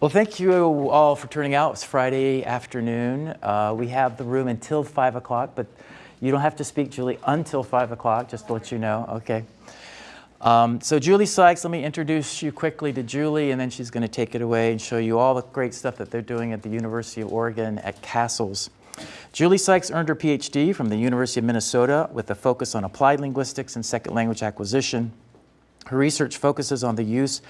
Well, thank you all for turning out. It's Friday afternoon. Uh, we have the room until 5 o'clock, but you don't have to speak, Julie, until 5 o'clock, just to let you know, okay? Um, so Julie Sykes, let me introduce you quickly to Julie, and then she's going to take it away and show you all the great stuff that they're doing at the University of Oregon at CASLS. Julie Sykes earned her PhD from the University of Minnesota with a focus on applied linguistics and second language acquisition. Her research focuses on the use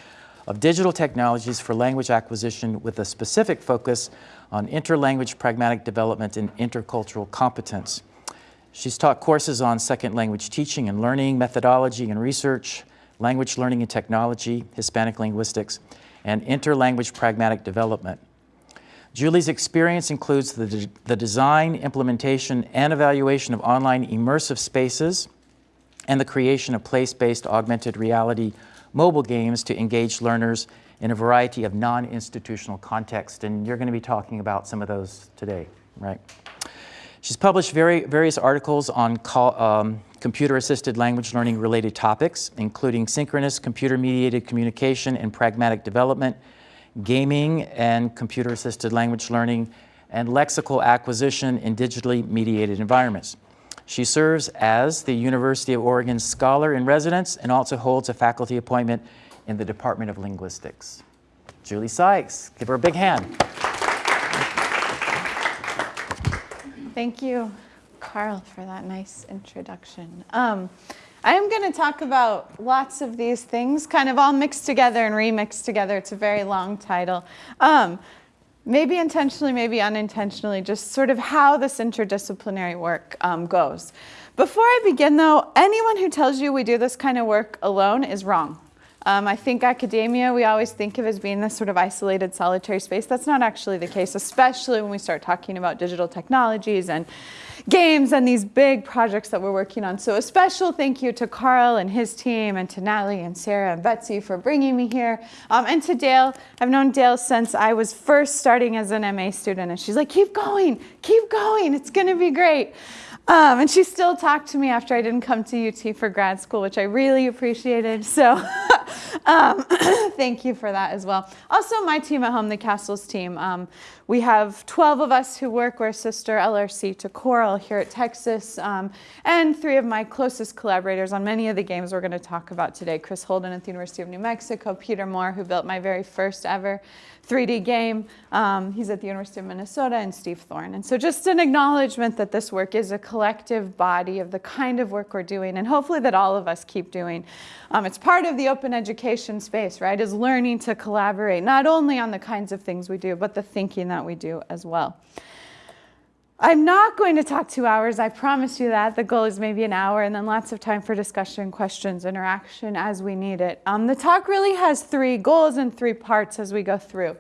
of digital technologies for language acquisition with a specific focus on interlanguage pragmatic development and intercultural competence. She's taught courses on second language teaching and learning, methodology and research, language learning and technology, Hispanic linguistics, and interlanguage pragmatic development. Julie's experience includes the, de the design, implementation, and evaluation of online immersive spaces and the creation of place-based augmented reality mobile games to engage learners in a variety of non-institutional contexts. And you're going to be talking about some of those today, right? She's published very, various articles on um, computer-assisted language learning related topics, including synchronous computer-mediated communication and pragmatic development, gaming and computer-assisted language learning, and lexical acquisition in digitally mediated environments. She serves as the University of Oregon Scholar in Residence and also holds a faculty appointment in the Department of Linguistics. Julie Sykes, give her a big hand. Thank you, Carl, for that nice introduction. Um, I'm going to talk about lots of these things, kind of all mixed together and remixed together. It's a very long title. Um, maybe intentionally, maybe unintentionally, just sort of how this interdisciplinary work um, goes. Before I begin though, anyone who tells you we do this kind of work alone is wrong. Um, I think academia we always think of as being this sort of isolated solitary space. That's not actually the case, especially when we start talking about digital technologies and games and these big projects that we're working on. So a special thank you to Carl and his team and to Natalie and Sarah and Betsy for bringing me here. Um, and to Dale, I've known Dale since I was first starting as an MA student and she's like, keep going, keep going, it's gonna be great. Um, and she still talked to me after I didn't come to UT for grad school, which I really appreciated. So um, thank you for that as well. Also, my team at home, the CASLS team, um, we have 12 of us who work. We're sister LRC to COERLL here at Texas, um, and three of my closest collaborators on many of the games we're going to talk about today. Chris Holden at the University of New Mexico, Peter Moore, who built my very first ever 3D game. Um, he's at the University of Minnesota, and Steve Thorne. And so just an acknowledgement that this work is a collective body of the kind of work we're doing, and hopefully that all of us keep doing. Um, it's part of the open education space, right, is learning to collaborate, not only on the kinds of things we do, but the thinking that we do as well. I'm not going to talk two hours, I promise you that. The goal is maybe an hour and then lots of time for discussion, questions, interaction as we need it. Um, the talk really has three goals and three parts as we go through.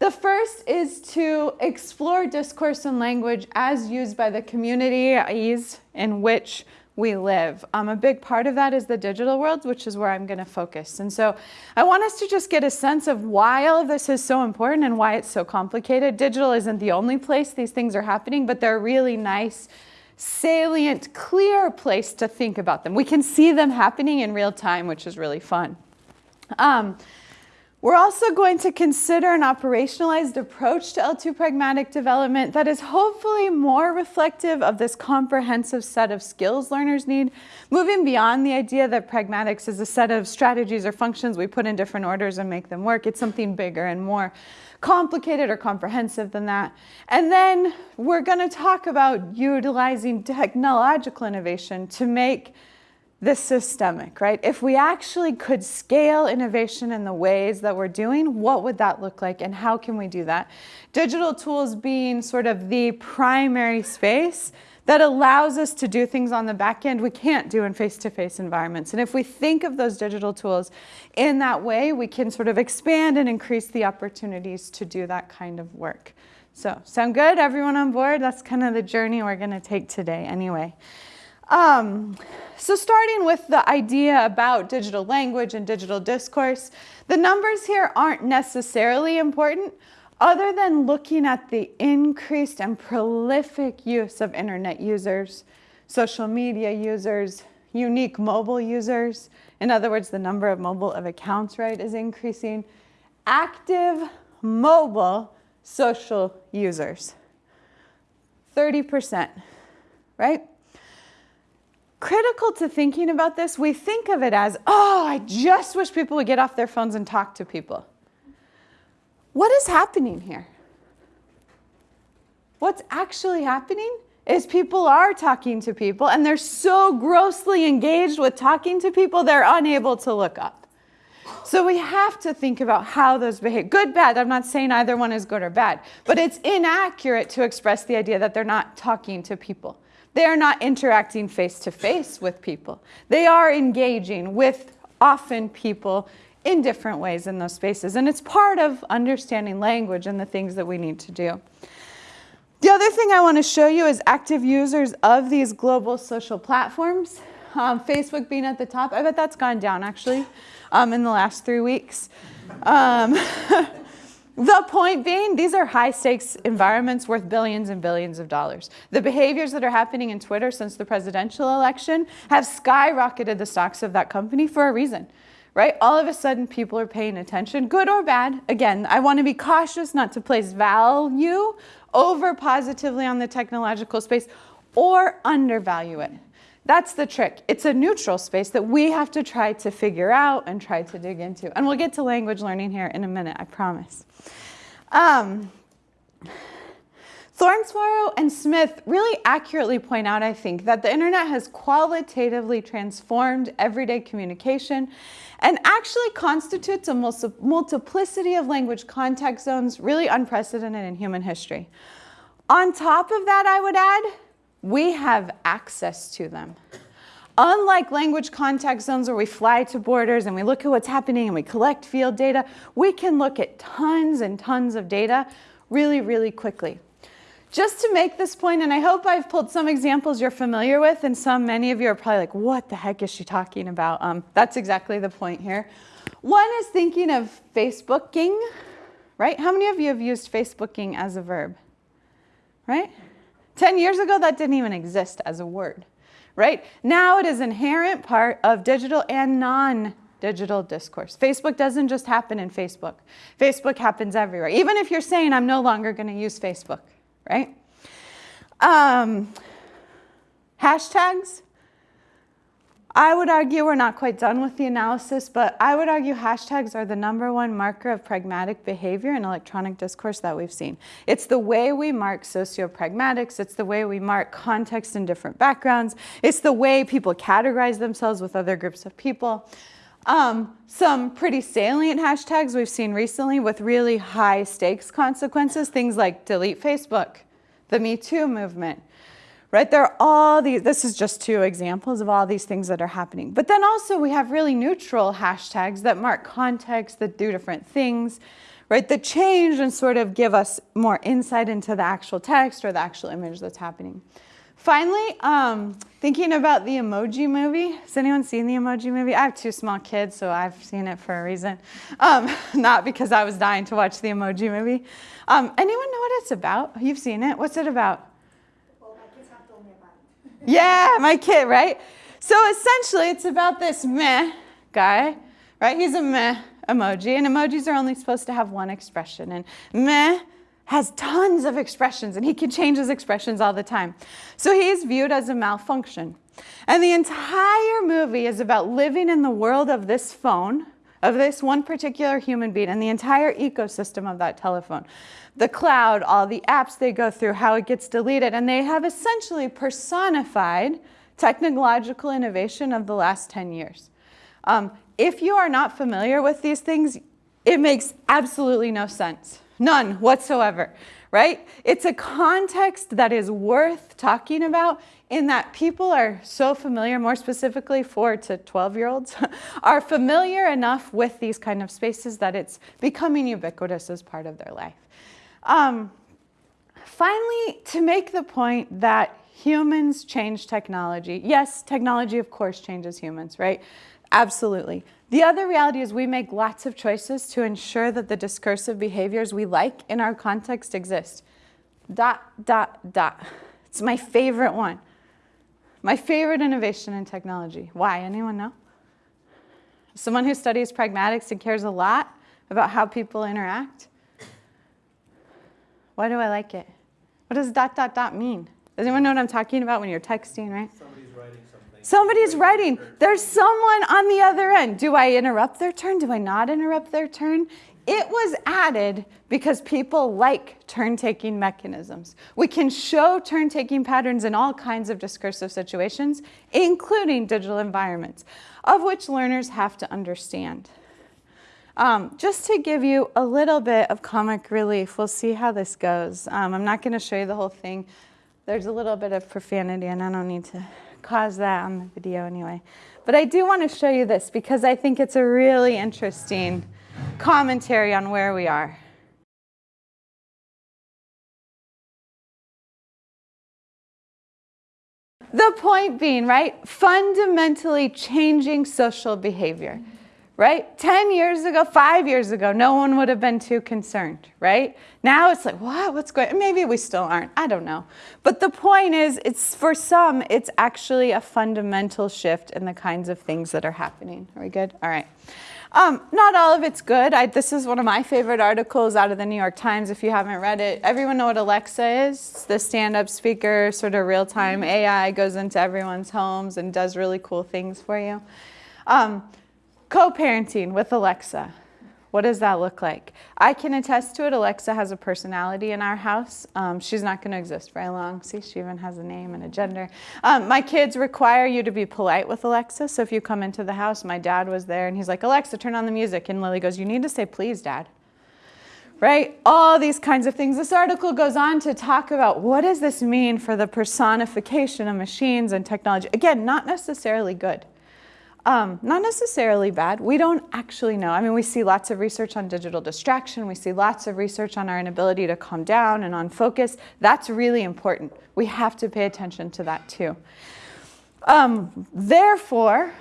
The first is to explore discourse and language as used by the communities in which we live. Um, a big part of that is the digital world, which is where I'm going to focus. And so I want us to just get a sense of why all of this is so important and why it's so complicated. Digital isn't the only place these things are happening, but they're really nice, salient, clear place to think about them. We can see them happening in real time, which is really fun. Um, we're also going to consider an operationalized approach to L2 pragmatic development that is hopefully more reflective of this comprehensive set of skills learners need, moving beyond the idea that pragmatics is a set of strategies or functions we put in different orders and make them work. It's something bigger and more complicated or comprehensive than that. And then we're going to talk about utilizing technological innovation to make this systemic, right? If we actually could scale innovation in the ways that we're doing, what would that look like and how can we do that? Digital tools being sort of the primary space that allows us to do things on the back end we can't do in face-to-face -face environments. And if we think of those digital tools in that way, we can sort of expand and increase the opportunities to do that kind of work. So sound good? Everyone on board? That's kind of the journey we're going to take today anyway. Um, so starting with the idea about digital language and digital discourse, the numbers here aren't necessarily important other than looking at the increased and prolific use of internet users, social media users, unique mobile users. In other words, the number of mobile of accounts, right, is increasing. Active mobile social users. 30%, right? Critical to thinking about this, we think of it as, oh, I just wish people would get off their phones and talk to people. What is happening here? What's actually happening is people are talking to people and they're so grossly engaged with talking to people, they're unable to look up. So we have to think about how those behave. Good, bad, I'm not saying either one is good or bad, but it's inaccurate to express the idea that they're not talking to people. They are not interacting face to face with people. They are engaging with often people in different ways in those spaces. And it's part of understanding language and the things that we need to do. The other thing I want to show you is active users of these global social platforms. Um, Facebook being at the top. I bet that's gone down actually um, in the last three weeks. Um, the point being, these are high stakes environments worth billions and billions of dollars. The behaviors that are happening in Twitter since the presidential election have skyrocketed the stocks of that company for a reason right? All of a sudden, people are paying attention, good or bad. Again, I want to be cautious not to place value over positively on the technological space or undervalue it. That's the trick. It's a neutral space that we have to try to figure out and try to dig into. And we'll get to language learning here in a minute, I promise. Um, Thorne, Sauro and Smith really accurately point out, I think, that the internet has qualitatively transformed everyday communication and actually constitutes a multiplicity of language contact zones really unprecedented in human history. On top of that, I would add, we have access to them. Unlike language contact zones where we fly to borders and we look at what's happening and we collect field data, we can look at tons and tons of data really, really quickly. Just to make this point, and I hope I've pulled some examples you're familiar with, and some, many of you are probably like, what the heck is she talking about? Um, that's exactly the point here. One is thinking of Facebooking, right? How many of you have used Facebooking as a verb, right? 10 years ago, that didn't even exist as a word, right? Now it is inherent part of digital and non-digital discourse. Facebook doesn't just happen in Facebook. Facebook happens everywhere. Even if you're saying, I'm no longer going to use Facebook, right? Um, hashtags. I would argue we're not quite done with the analysis, but I would argue hashtags are the number one marker of pragmatic behavior in electronic discourse that we've seen. It's the way we mark socio-pragmatics. It's the way we mark context in different backgrounds. It's the way people categorize themselves with other groups of people. Um, some pretty salient hashtags we've seen recently with really high stakes consequences, things like delete Facebook, the Me Too movement, right? There are all these, this is just two examples of all these things that are happening. But then also we have really neutral hashtags that mark context, that do different things, right? That change and sort of give us more insight into the actual text or the actual image that's happening. Finally, um, thinking about the Emoji Movie. Has anyone seen the Emoji Movie? I have two small kids, so I've seen it for a reason. Um, not because I was dying to watch the Emoji Movie. Um, anyone know what it's about? You've seen it. What's it about? Well, my kids have told me about it. Yeah, my kid, right? So essentially, it's about this meh guy, right? He's a meh emoji, and emojis are only supposed to have one expression. And meh has tons of expressions and he can change his expressions all the time. So he is viewed as a malfunction. And the entire movie is about living in the world of this phone, of this one particular human being and the entire ecosystem of that telephone. The cloud, all the apps they go through, how it gets deleted, and they have essentially personified technological innovation of the last 10 years. Um, if you are not familiar with these things, it makes absolutely no sense. None whatsoever, right? It's a context that is worth talking about in that people are so familiar, more specifically 4 to 12 year olds, are familiar enough with these kind of spaces that it's becoming ubiquitous as part of their life. Um, finally, to make the point that humans change technology. Yes, technology of course changes humans, right? Absolutely. The other reality is we make lots of choices to ensure that the discursive behaviors we like in our context exist. Dot, dot, dot. It's my favorite one. My favorite innovation in technology. Why? Anyone know? Someone who studies pragmatics and cares a lot about how people interact? Why do I like it? What does dot, dot, dot mean? Does anyone know what I'm talking about when you're texting, right? Somebody's writing. There's someone on the other end. Do I interrupt their turn? Do I not interrupt their turn? It was added because people like turn taking mechanisms. We can show turn taking patterns in all kinds of discursive situations, including digital environments, of which learners have to understand. Um, just to give you a little bit of comic relief, we'll see how this goes. Um, I'm not going to show you the whole thing. There's a little bit of profanity, and I don't need to cause that on the video anyway. But I do want to show you this because I think it's a really interesting commentary on where we are. The point being, right, fundamentally changing social behavior, right? 10 years ago, five years ago, no one would have been too concerned, right? Now it's like, what? What's going Maybe we still aren't. I don't know. But the point is, it's for some, it's actually a fundamental shift in the kinds of things that are happening. Are we good? All right. Um, not all of it's good. I, this is one of my favorite articles out of the New York Times. If you haven't read it, everyone know what Alexa is? It's the stand-up speaker, sort of real-time AI, goes into everyone's homes and does really cool things for you. Um, co-parenting with Alexa. What does that look like? I can attest to it. Alexa has a personality in our house. Um, she's not going to exist very long. See, she even has a name and a gender. Um, my kids require you to be polite with Alexa. So if you come into the house, my dad was there and he's like, Alexa, turn on the music. And Lily goes, You need to say please, dad. Right? All these kinds of things. This article goes on to talk about what does this mean for the personification of machines and technology. Again, not necessarily good. Um, not necessarily bad. We don't actually know. I mean, we see lots of research on digital distraction. We see lots of research on our inability to calm down and on focus. That's really important. We have to pay attention to that too. Um, therefore,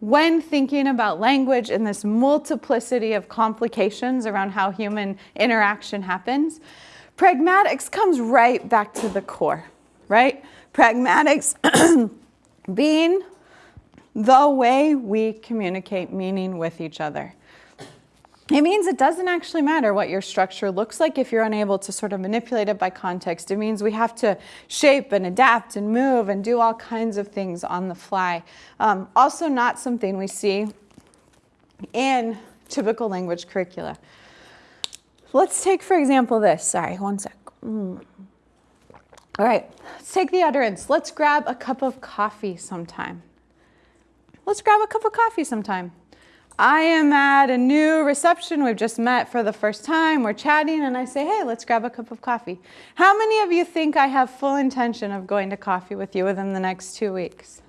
when thinking about language and this multiplicity of complications around how human interaction happens, pragmatics comes right back to the core, right? Pragmatics being the way we communicate meaning with each other. It means it doesn't actually matter what your structure looks like if you're unable to sort of manipulate it by context. It means we have to shape and adapt and move and do all kinds of things on the fly. Um, also not something we see in typical language curricula. Let's take, for example, this. Sorry, one sec. Mm. All right, let's take the utterance. Let's grab a cup of coffee sometime. Let's grab a cup of coffee sometime. I am at a new reception. We've just met for the first time. We're chatting, and I say, hey, let's grab a cup of coffee. How many of you think I have full intention of going to coffee with you within the next two weeks?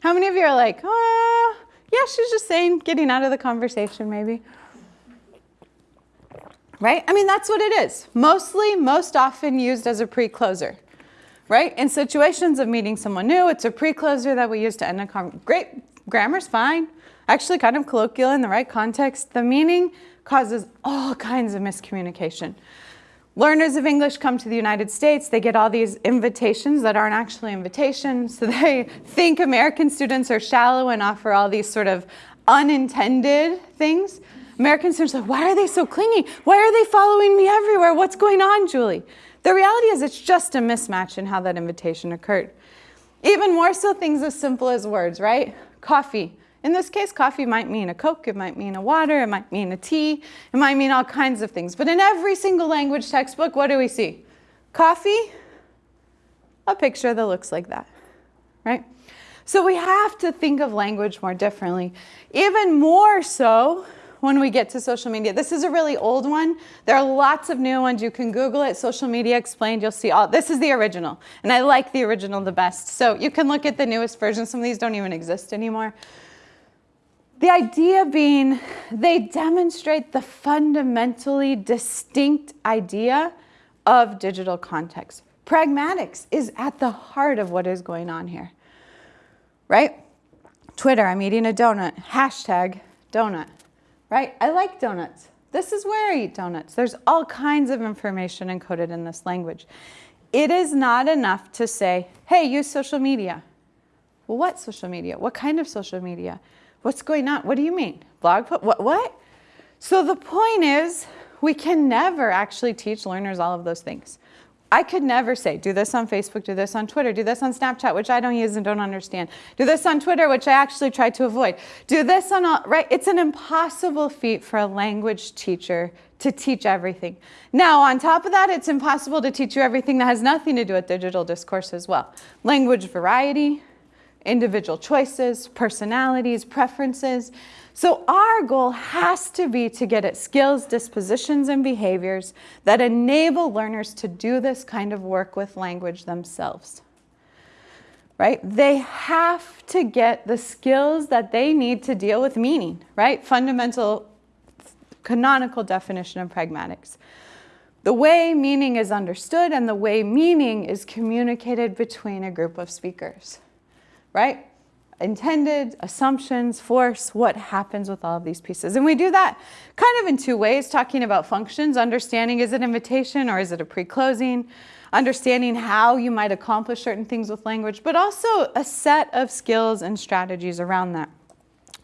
How many of you are like, oh, yeah, she's just saying, getting out of the conversation, maybe? Right? I mean, that's what it is. Mostly, most often used as a pre-closer right? In situations of meeting someone new, it's a pre-closer that we use to end a conversation. Great, grammar's fine. Actually kind of colloquial in the right context. The meaning causes all kinds of miscommunication. Learners of English come to the United States, they get all these invitations that aren't actually invitations. So they think American students are shallow and offer all these sort of unintended things. American students are like, why are they so clingy? Why are they following me everywhere? What's going on, Julie? The reality is it's just a mismatch in how that invitation occurred. Even more so things as simple as words, right? Coffee. In this case, coffee might mean a Coke, it might mean a water, it might mean a tea, it might mean all kinds of things. But in every single language textbook, what do we see? Coffee, a picture that looks like that, right? So we have to think of language more differently. Even more so when we get to social media. This is a really old one. There are lots of new ones. You can Google it, social media explained. You'll see all, this is the original. And I like the original the best. So you can look at the newest version. Some of these don't even exist anymore. The idea being they demonstrate the fundamentally distinct idea of digital context. Pragmatics is at the heart of what is going on here, right? Twitter, I'm eating a donut, hashtag donut right? I like donuts. This is where I eat donuts. There's all kinds of information encoded in this language. It is not enough to say, hey, use social media. Well, what social media? What kind of social media? What's going on? What do you mean? Blog post? What? what? So the point is, we can never actually teach learners all of those things. I could never say, do this on Facebook, do this on Twitter, do this on Snapchat, which I don't use and don't understand. Do this on Twitter, which I actually try to avoid. Do this on all, right? It's an impossible feat for a language teacher to teach everything. Now, on top of that, it's impossible to teach you everything that has nothing to do with digital discourse as well. Language variety, individual choices, personalities, preferences. So our goal has to be to get at skills, dispositions, and behaviors that enable learners to do this kind of work with language themselves. Right? They have to get the skills that they need to deal with meaning, right? Fundamental canonical definition of pragmatics. The way meaning is understood and the way meaning is communicated between a group of speakers, right? Intended, assumptions, force, what happens with all of these pieces. And we do that kind of in two ways, talking about functions, understanding is it invitation or is it a pre-closing, understanding how you might accomplish certain things with language, but also a set of skills and strategies around that.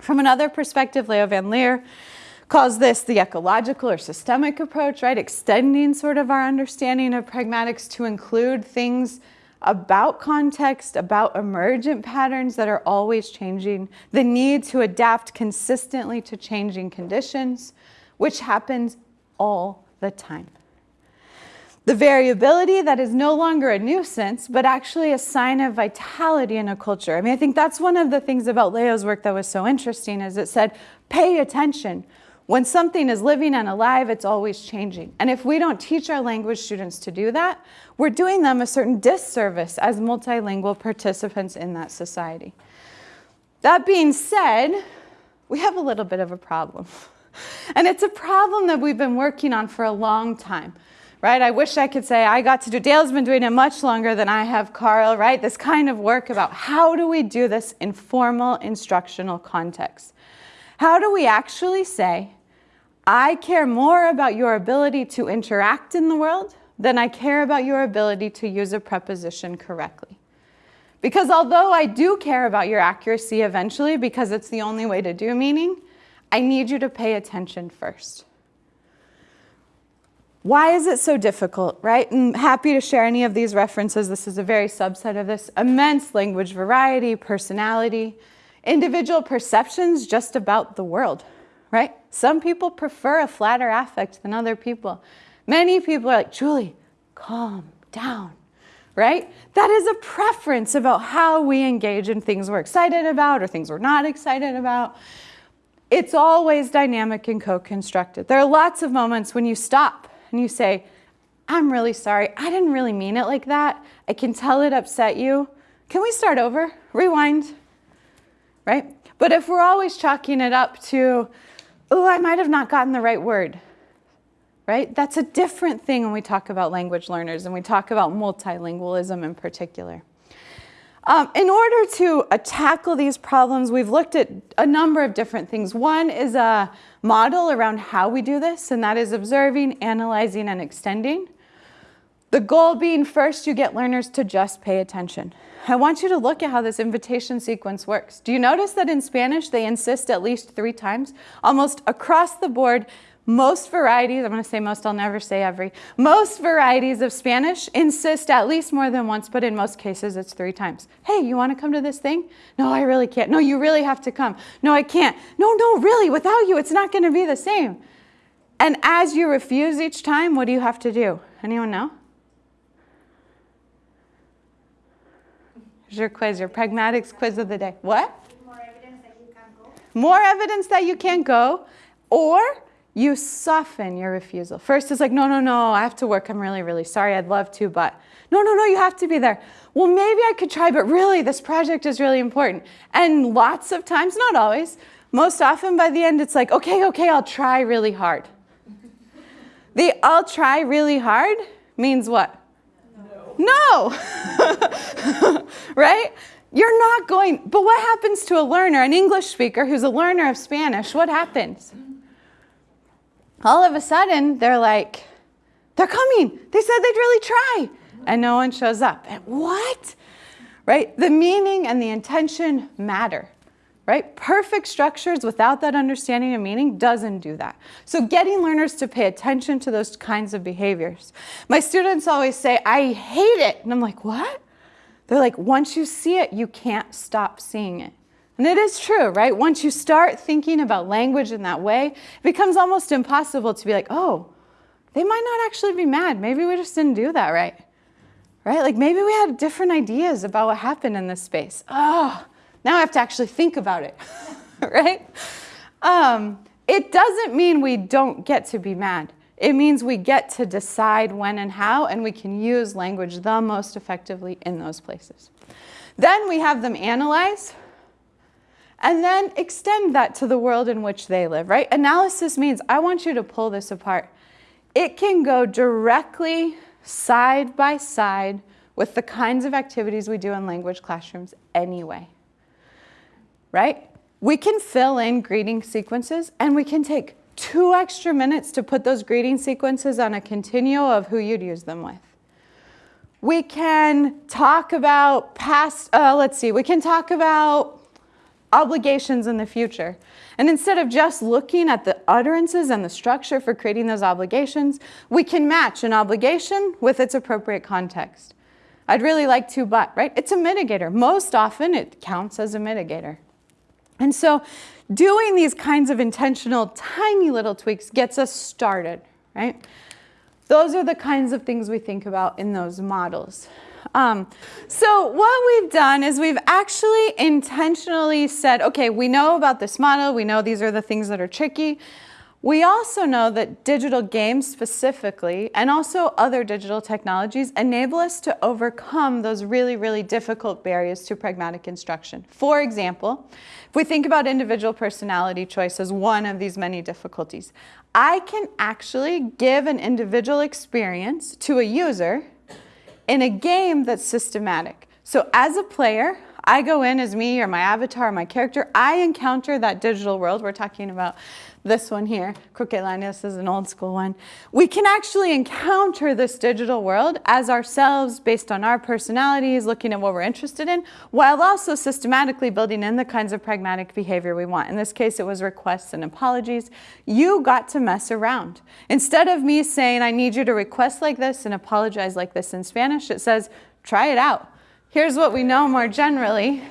From another perspective, Leo Van Lier calls this the ecological or systemic approach, right? Extending sort of our understanding of pragmatics to include things about context, about emergent patterns that are always changing, the need to adapt consistently to changing conditions, which happens all the time. The variability that is no longer a nuisance, but actually a sign of vitality in a culture. I mean, I think that's one of the things about Leo's work that was so interesting is it said, pay attention. When something is living and alive, it's always changing. And if we don't teach our language students to do that, we're doing them a certain disservice as multilingual participants in that society. That being said, we have a little bit of a problem. And it's a problem that we've been working on for a long time, right? I wish I could say I got to do, Dale's been doing it much longer than I have, Carl, right? This kind of work about how do we do this in formal instructional context? How do we actually say, I care more about your ability to interact in the world than I care about your ability to use a preposition correctly. Because although I do care about your accuracy eventually because it's the only way to do meaning, I need you to pay attention first. Why is it so difficult, right? I'm happy to share any of these references. This is a very subset of this. Immense language variety, personality, individual perceptions just about the world right? Some people prefer a flatter affect than other people. Many people are like, Julie, calm down, right? That is a preference about how we engage in things we're excited about or things we're not excited about. It's always dynamic and co-constructed. There are lots of moments when you stop and you say, I'm really sorry. I didn't really mean it like that. I can tell it upset you. Can we start over? Rewind, right? But if we're always chalking it up to, oh, I might have not gotten the right word, right? That's a different thing when we talk about language learners and we talk about multilingualism in particular. Um, in order to uh, tackle these problems, we've looked at a number of different things. One is a model around how we do this, and that is observing, analyzing, and extending. The goal being first, you get learners to just pay attention. I want you to look at how this invitation sequence works. Do you notice that in Spanish, they insist at least three times? Almost across the board, most varieties, I'm going to say most, I'll never say every, most varieties of Spanish insist at least more than once, but in most cases it's three times. Hey, you want to come to this thing? No, I really can't. No, you really have to come. No, I can't. No, no, really, without you, it's not going to be the same. And as you refuse each time, what do you have to do? Anyone know? Your quiz, your pragmatics quiz of the day. What? More evidence that you can't go. More evidence that you can't go, or you soften your refusal. First, it's like, no, no, no, I have to work. I'm really, really sorry. I'd love to, but no, no, no, you have to be there. Well, maybe I could try, but really, this project is really important. And lots of times, not always, most often by the end, it's like, okay, okay, I'll try really hard. the I'll try really hard means what? No. right? You're not going, but what happens to a learner, an English speaker who's a learner of Spanish? What happens? All of a sudden, they're like, they're coming. They said they'd really try. And no one shows up. And what? Right? The meaning and the intention matter. Right? Perfect structures without that understanding and meaning doesn't do that. So getting learners to pay attention to those kinds of behaviors. My students always say, I hate it. And I'm like, what? They're like, once you see it, you can't stop seeing it. And it is true, right? Once you start thinking about language in that way, it becomes almost impossible to be like, oh, they might not actually be mad. Maybe we just didn't do that right. Right? Like maybe we had different ideas about what happened in this space. Oh, now I have to actually think about it, right? Um, it doesn't mean we don't get to be mad. It means we get to decide when and how, and we can use language the most effectively in those places. Then we have them analyze, and then extend that to the world in which they live, right? Analysis means I want you to pull this apart. It can go directly side by side with the kinds of activities we do in language classrooms anyway, right? We can fill in greeting sequences and we can take two extra minutes to put those greeting sequences on a continuum of who you'd use them with. We can talk about past, uh, let's see, we can talk about obligations in the future. And instead of just looking at the utterances and the structure for creating those obligations, we can match an obligation with its appropriate context. I'd really like to, but, right? It's a mitigator. Most often it counts as a mitigator. And so doing these kinds of intentional, tiny little tweaks gets us started, right? Those are the kinds of things we think about in those models. Um, so what we've done is we've actually intentionally said, okay, we know about this model, we know these are the things that are tricky. We also know that digital games specifically, and also other digital technologies, enable us to overcome those really, really difficult barriers to pragmatic instruction. For example, if we think about individual personality choice as one of these many difficulties, I can actually give an individual experience to a user in a game that's systematic. So as a player, I go in as me or my avatar, or my character. I encounter that digital world. We're talking about this one here, Croquelandia, this is an old school one. We can actually encounter this digital world as ourselves based on our personalities, looking at what we're interested in, while also systematically building in the kinds of pragmatic behavior we want. In this case, it was requests and apologies. You got to mess around. Instead of me saying, I need you to request like this and apologize like this in Spanish, it says, try it out. Here's what we know more generally.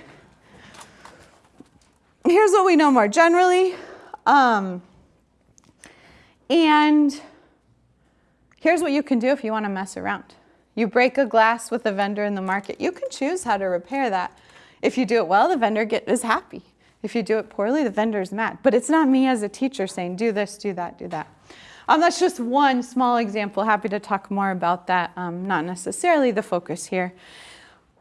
Here's what we know more generally. Um, and here's what you can do if you want to mess around. You break a glass with a vendor in the market. You can choose how to repair that. If you do it well, the vendor get, is happy. If you do it poorly, the vendor is mad. But it's not me as a teacher saying, do this, do that, do that. Um, that's just one small example. Happy to talk more about that. Um, not necessarily the focus here.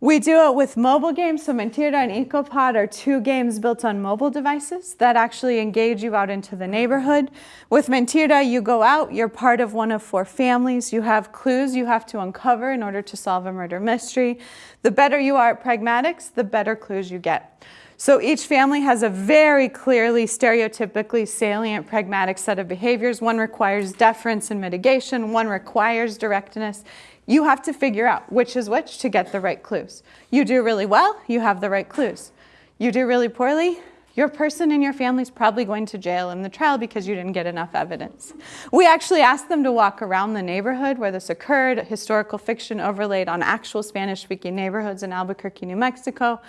We do it with mobile games. So Mentira and EcoPod are two games built on mobile devices that actually engage you out into the neighborhood. With Mentira, you go out, you're part of one of four families. You have clues you have to uncover in order to solve a murder mystery. The better you are at pragmatics, the better clues you get. So each family has a very clearly, stereotypically salient pragmatic set of behaviors. One requires deference and mitigation, one requires directness. You have to figure out which is which to get the right clues. You do really well, you have the right clues. You do really poorly, your person in your family is probably going to jail in the trial because you didn't get enough evidence. We actually asked them to walk around the neighborhood where this occurred, historical fiction overlaid on actual Spanish-speaking neighborhoods in Albuquerque, New Mexico.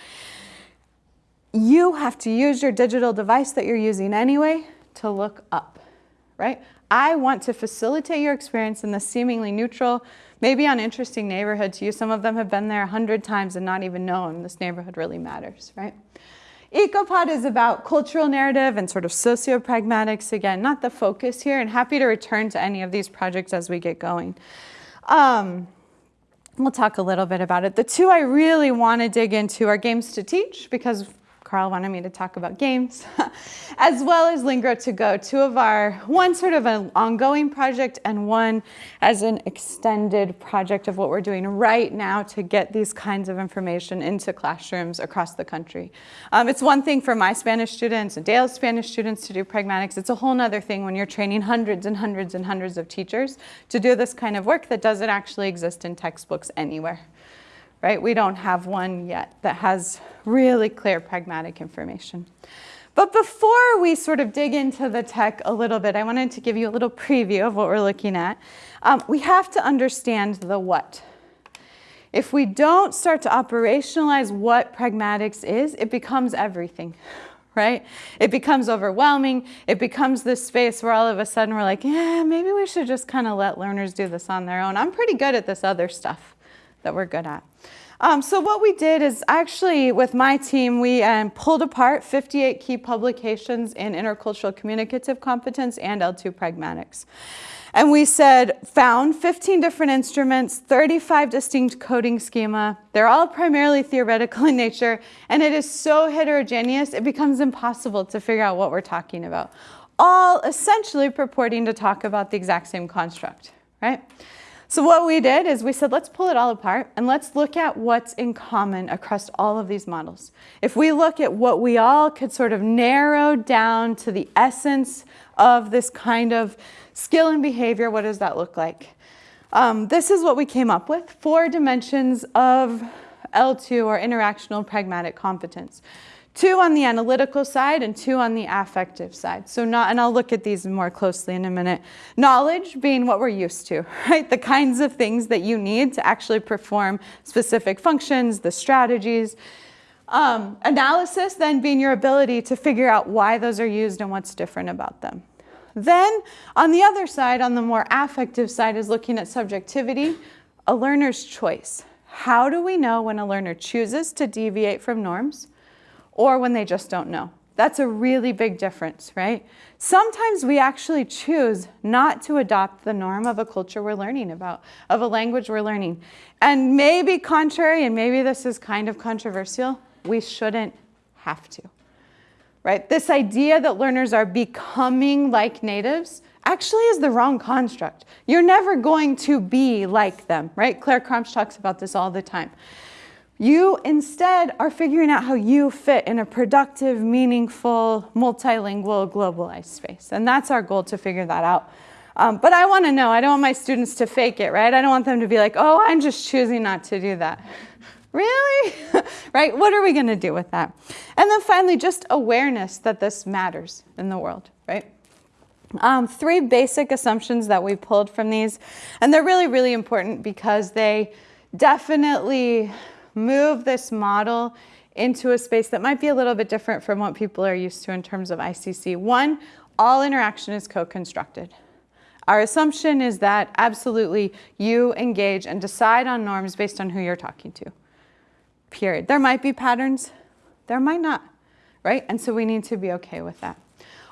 You have to use your digital device that you're using anyway to look up, right? I want to facilitate your experience in the seemingly neutral, maybe uninteresting neighborhood to you. Some of them have been there a hundred times and not even known this neighborhood really matters, right? EcoPod is about cultural narrative and sort of socio-pragmatics. Again, not the focus here, and happy to return to any of these projects as we get going. Um, we'll talk a little bit about it. The two I really want to dig into are games to teach, because Carl wanted me to talk about games, as well as Lingro to Go, two of our, one sort of an ongoing project and one as an extended project of what we're doing right now to get these kinds of information into classrooms across the country. Um, it's one thing for my Spanish students and Dale's Spanish students to do pragmatics. It's a whole nother thing when you're training hundreds and hundreds and hundreds of teachers to do this kind of work that doesn't actually exist in textbooks anywhere right? We don't have one yet that has really clear pragmatic information. But before we sort of dig into the tech a little bit, I wanted to give you a little preview of what we're looking at. Um, we have to understand the what. If we don't start to operationalize what pragmatics is, it becomes everything, right? It becomes overwhelming. It becomes this space where all of a sudden we're like, yeah, maybe we should just kind of let learners do this on their own. I'm pretty good at this other stuff that we're good at. Um, so what we did is actually with my team, we um, pulled apart 58 key publications in intercultural communicative competence and L2 pragmatics. And we said, found 15 different instruments, 35 distinct coding schema. They're all primarily theoretical in nature, and it is so heterogeneous, it becomes impossible to figure out what we're talking about. All essentially purporting to talk about the exact same construct, right? So what we did is we said, let's pull it all apart and let's look at what's in common across all of these models. If we look at what we all could sort of narrow down to the essence of this kind of skill and behavior, what does that look like? Um, this is what we came up with, four dimensions of L2 or interactional pragmatic competence two on the analytical side and two on the affective side. So not, and I'll look at these more closely in a minute. Knowledge being what we're used to, right? The kinds of things that you need to actually perform specific functions, the strategies. Um, analysis then being your ability to figure out why those are used and what's different about them. Then on the other side, on the more affective side, is looking at subjectivity, a learner's choice. How do we know when a learner chooses to deviate from norms? Or when they just don't know. That's a really big difference, right? Sometimes we actually choose not to adopt the norm of a culture we're learning about, of a language we're learning. And maybe contrary, and maybe this is kind of controversial, we shouldn't have to, right? This idea that learners are becoming like natives actually is the wrong construct. You're never going to be like them, right? Claire Kramsch talks about this all the time. You instead are figuring out how you fit in a productive, meaningful, multilingual, globalized space. And that's our goal to figure that out. Um, but I want to know, I don't want my students to fake it, right? I don't want them to be like, oh, I'm just choosing not to do that. really? right? What are we going to do with that? And then finally, just awareness that this matters in the world, right? Um, three basic assumptions that we pulled from these, and they're really, really important because they definitely move this model into a space that might be a little bit different from what people are used to in terms of ICC. One, all interaction is co-constructed. Our assumption is that absolutely you engage and decide on norms based on who you're talking to, period. There might be patterns, there might not, right? And so we need to be okay with that.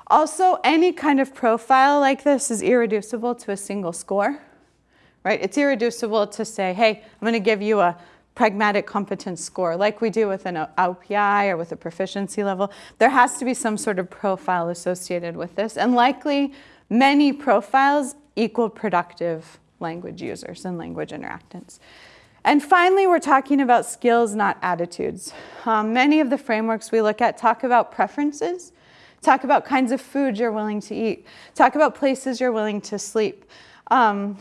Also, any kind of profile like this is irreducible to a single score, right? It's irreducible to say, hey, I'm gonna give you a pragmatic competence score, like we do with an OPI or with a proficiency level. There has to be some sort of profile associated with this, and likely many profiles equal productive language users and language interactants. And finally, we're talking about skills, not attitudes. Um, many of the frameworks we look at talk about preferences, talk about kinds of food you're willing to eat, talk about places you're willing to sleep. Um,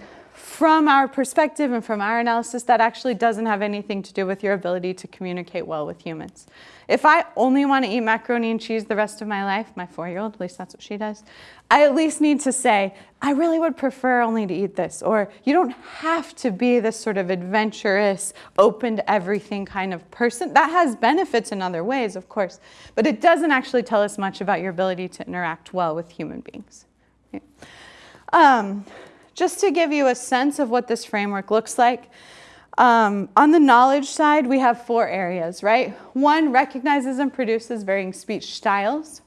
from our perspective and from our analysis, that actually doesn't have anything to do with your ability to communicate well with humans. If I only want to eat macaroni and cheese the rest of my life, my four-year-old, at least that's what she does, I at least need to say, I really would prefer only to eat this. Or you don't have to be this sort of adventurous, open to everything kind of person. That has benefits in other ways, of course, but it doesn't actually tell us much about your ability to interact well with human beings. Um, just to give you a sense of what this framework looks like, um, on the knowledge side, we have four areas, right? One recognizes and produces varying speech styles,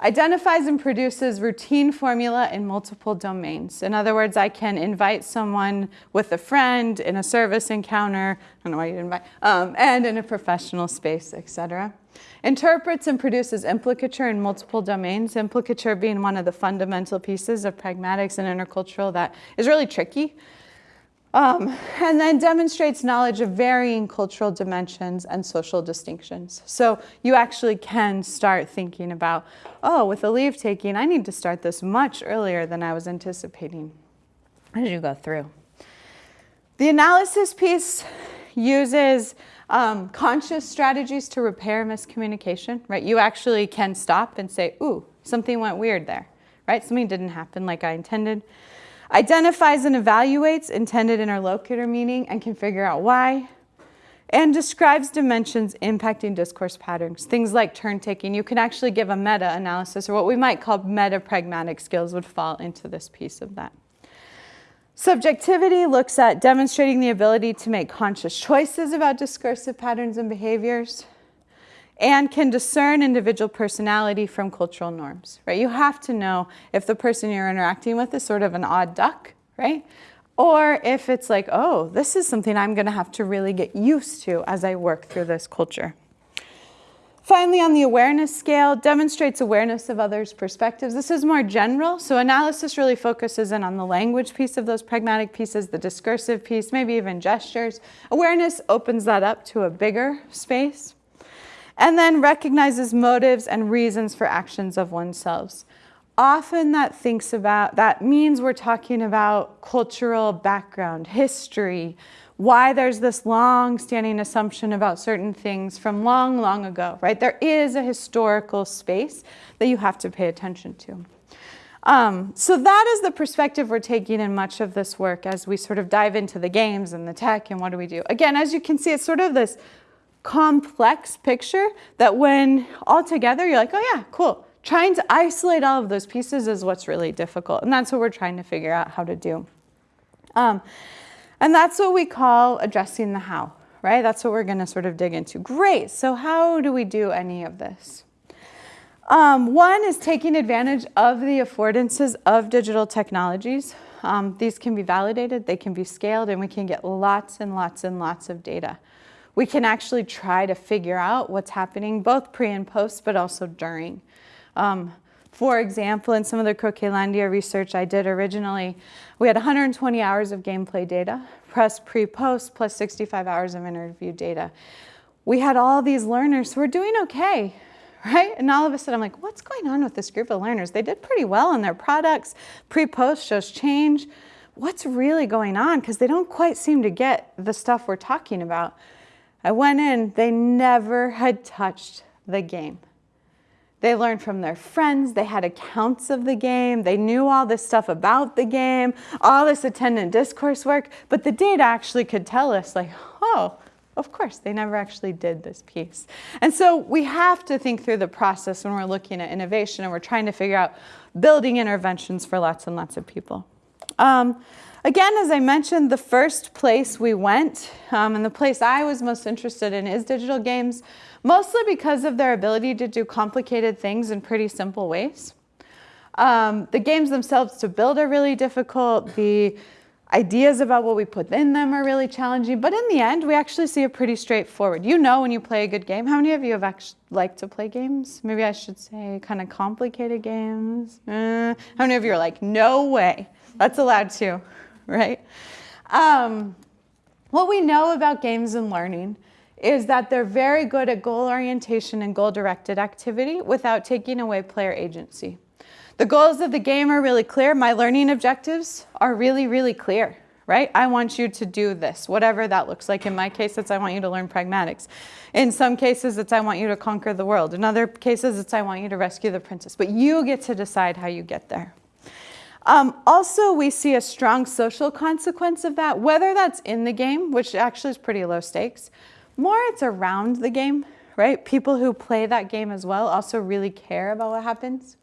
identifies and produces routine formula in multiple domains. In other words, I can invite someone with a friend in a service encounter, I don't know why you invite, um, and in a professional space, etc. Interprets and produces implicature in multiple domains, implicature being one of the fundamental pieces of pragmatics and intercultural that is really tricky. Um, and then demonstrates knowledge of varying cultural dimensions and social distinctions. So you actually can start thinking about, oh, with the leave taking, I need to start this much earlier than I was anticipating as you go through. The analysis piece uses um, conscious strategies to repair miscommunication, right? You actually can stop and say, ooh, something went weird there, right? Something didn't happen like I intended. Identifies and evaluates intended interlocutor meaning and can figure out why. And describes dimensions impacting discourse patterns, things like turn taking. You can actually give a meta analysis, or what we might call meta pragmatic skills would fall into this piece of that. Subjectivity looks at demonstrating the ability to make conscious choices about discursive patterns and behaviors and can discern individual personality from cultural norms, right? You have to know if the person you're interacting with is sort of an odd duck, right? Or if it's like, oh, this is something I'm gonna have to really get used to as I work through this culture. Finally, on the awareness scale, demonstrates awareness of others' perspectives. This is more general, so analysis really focuses in on the language piece of those pragmatic pieces, the discursive piece, maybe even gestures. Awareness opens that up to a bigger space. And then recognizes motives and reasons for actions of oneself. Often that thinks about, that means we're talking about cultural background, history, why there's this long-standing assumption about certain things from long, long ago, right? There is a historical space that you have to pay attention to. Um, so that is the perspective we're taking in much of this work as we sort of dive into the games and the tech and what do we do. Again, as you can see, it's sort of this complex picture that when all together, you're like, oh yeah, cool. Trying to isolate all of those pieces is what's really difficult. And that's what we're trying to figure out how to do. Um, and that's what we call addressing the how, right? That's what we're going to sort of dig into. Great. So how do we do any of this? Um, one is taking advantage of the affordances of digital technologies. Um, these can be validated, they can be scaled, and we can get lots and lots and lots of data. We can actually try to figure out what's happening both pre and post, but also during. Um, for example, in some of the Croquelandia research I did originally, we had 120 hours of gameplay data, plus pre-post, plus 65 hours of interview data. We had all these learners who were doing okay, right? And all of a sudden I'm like, what's going on with this group of learners? They did pretty well on their products. Pre-post shows change. What's really going on? Because they don't quite seem to get the stuff we're talking about. I went in, they never had touched the game. They learned from their friends. They had accounts of the game. They knew all this stuff about the game, all this attendant discourse work. But the data actually could tell us like, oh, of course, they never actually did this piece. And so we have to think through the process when we're looking at innovation and we're trying to figure out building interventions for lots and lots of people. Um, again, as I mentioned, the first place we went um, and the place I was most interested in is digital games mostly because of their ability to do complicated things in pretty simple ways. Um, the games themselves to build are really difficult. The ideas about what we put in them are really challenging. But in the end, we actually see it pretty straightforward. You know when you play a good game. How many of you have actually liked to play games? Maybe I should say kind of complicated games. Uh, how many of you are like, no way? That's allowed too, right? Um, what we know about games and learning is that they're very good at goal orientation and goal directed activity without taking away player agency. The goals of the game are really clear. My learning objectives are really, really clear, right? I want you to do this, whatever that looks like. In my case, it's I want you to learn pragmatics. In some cases, it's I want you to conquer the world. In other cases, it's I want you to rescue the princess. But you get to decide how you get there. Um, also, we see a strong social consequence of that, whether that's in the game, which actually is pretty low stakes, more it's around the game, right? People who play that game as well also really care about what happens.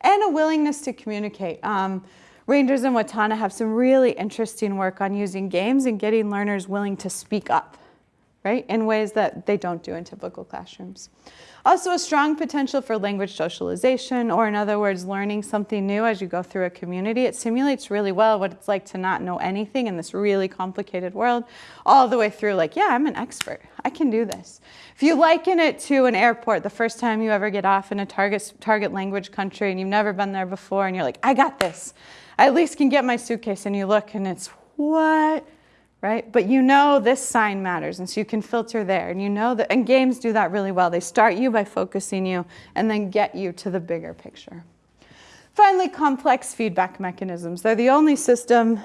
And a willingness to communicate. Um, Reinders and Wattana have some really interesting work on using games and getting learners willing to speak up, right? In ways that they don't do in typical classrooms. Also a strong potential for language socialization, or in other words, learning something new as you go through a community. It simulates really well what it's like to not know anything in this really complicated world, all the way through like, yeah, I'm an expert. I can do this. If you liken it to an airport, the first time you ever get off in a target, target language country and you've never been there before and you're like, I got this. I at least can get my suitcase and you look and it's, what? Right? But you know this sign matters, and so you can filter there. And you know that, and games do that really well. They start you by focusing you and then get you to the bigger picture. Finally, complex feedback mechanisms. They're the only system,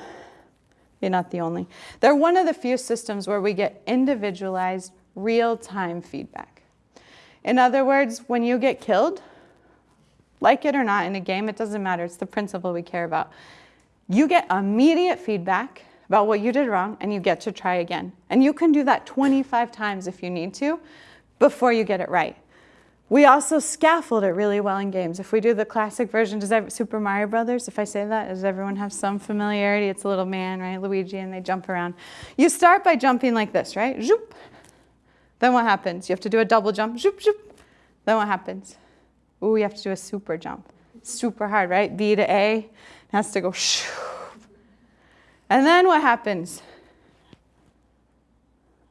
Okay, not the only. They're one of the few systems where we get individualized, real-time feedback. In other words, when you get killed, like it or not in a game, it doesn't matter. It's the principle we care about. You get immediate feedback about what you did wrong and you get to try again. And you can do that 25 times if you need to before you get it right. We also scaffold it really well in games. If we do the classic version, does every, Super Mario Brothers, if I say that, does everyone have some familiarity? It's a little man, right, Luigi, and they jump around. You start by jumping like this, right? Zoop. Then what happens? You have to do a double jump, zoop, zoop. Then what happens? Ooh, you have to do a super jump. Super hard, right? B to A, it has to go shoo. And then what happens?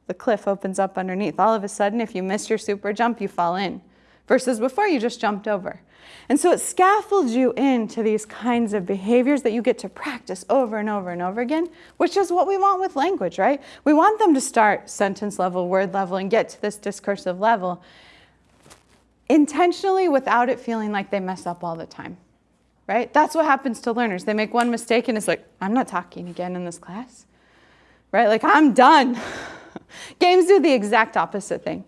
The cliff opens up underneath. All of a sudden, if you miss your super jump, you fall in versus before you just jumped over. And so it scaffolds you into these kinds of behaviors that you get to practice over and over and over again, which is what we want with language, right? We want them to start sentence level, word level, and get to this discursive level intentionally without it feeling like they mess up all the time, right? That's what happens to learners. They make one mistake and it's like, I'm not talking again in this class, right? Like, I'm done. Games do the exact opposite thing.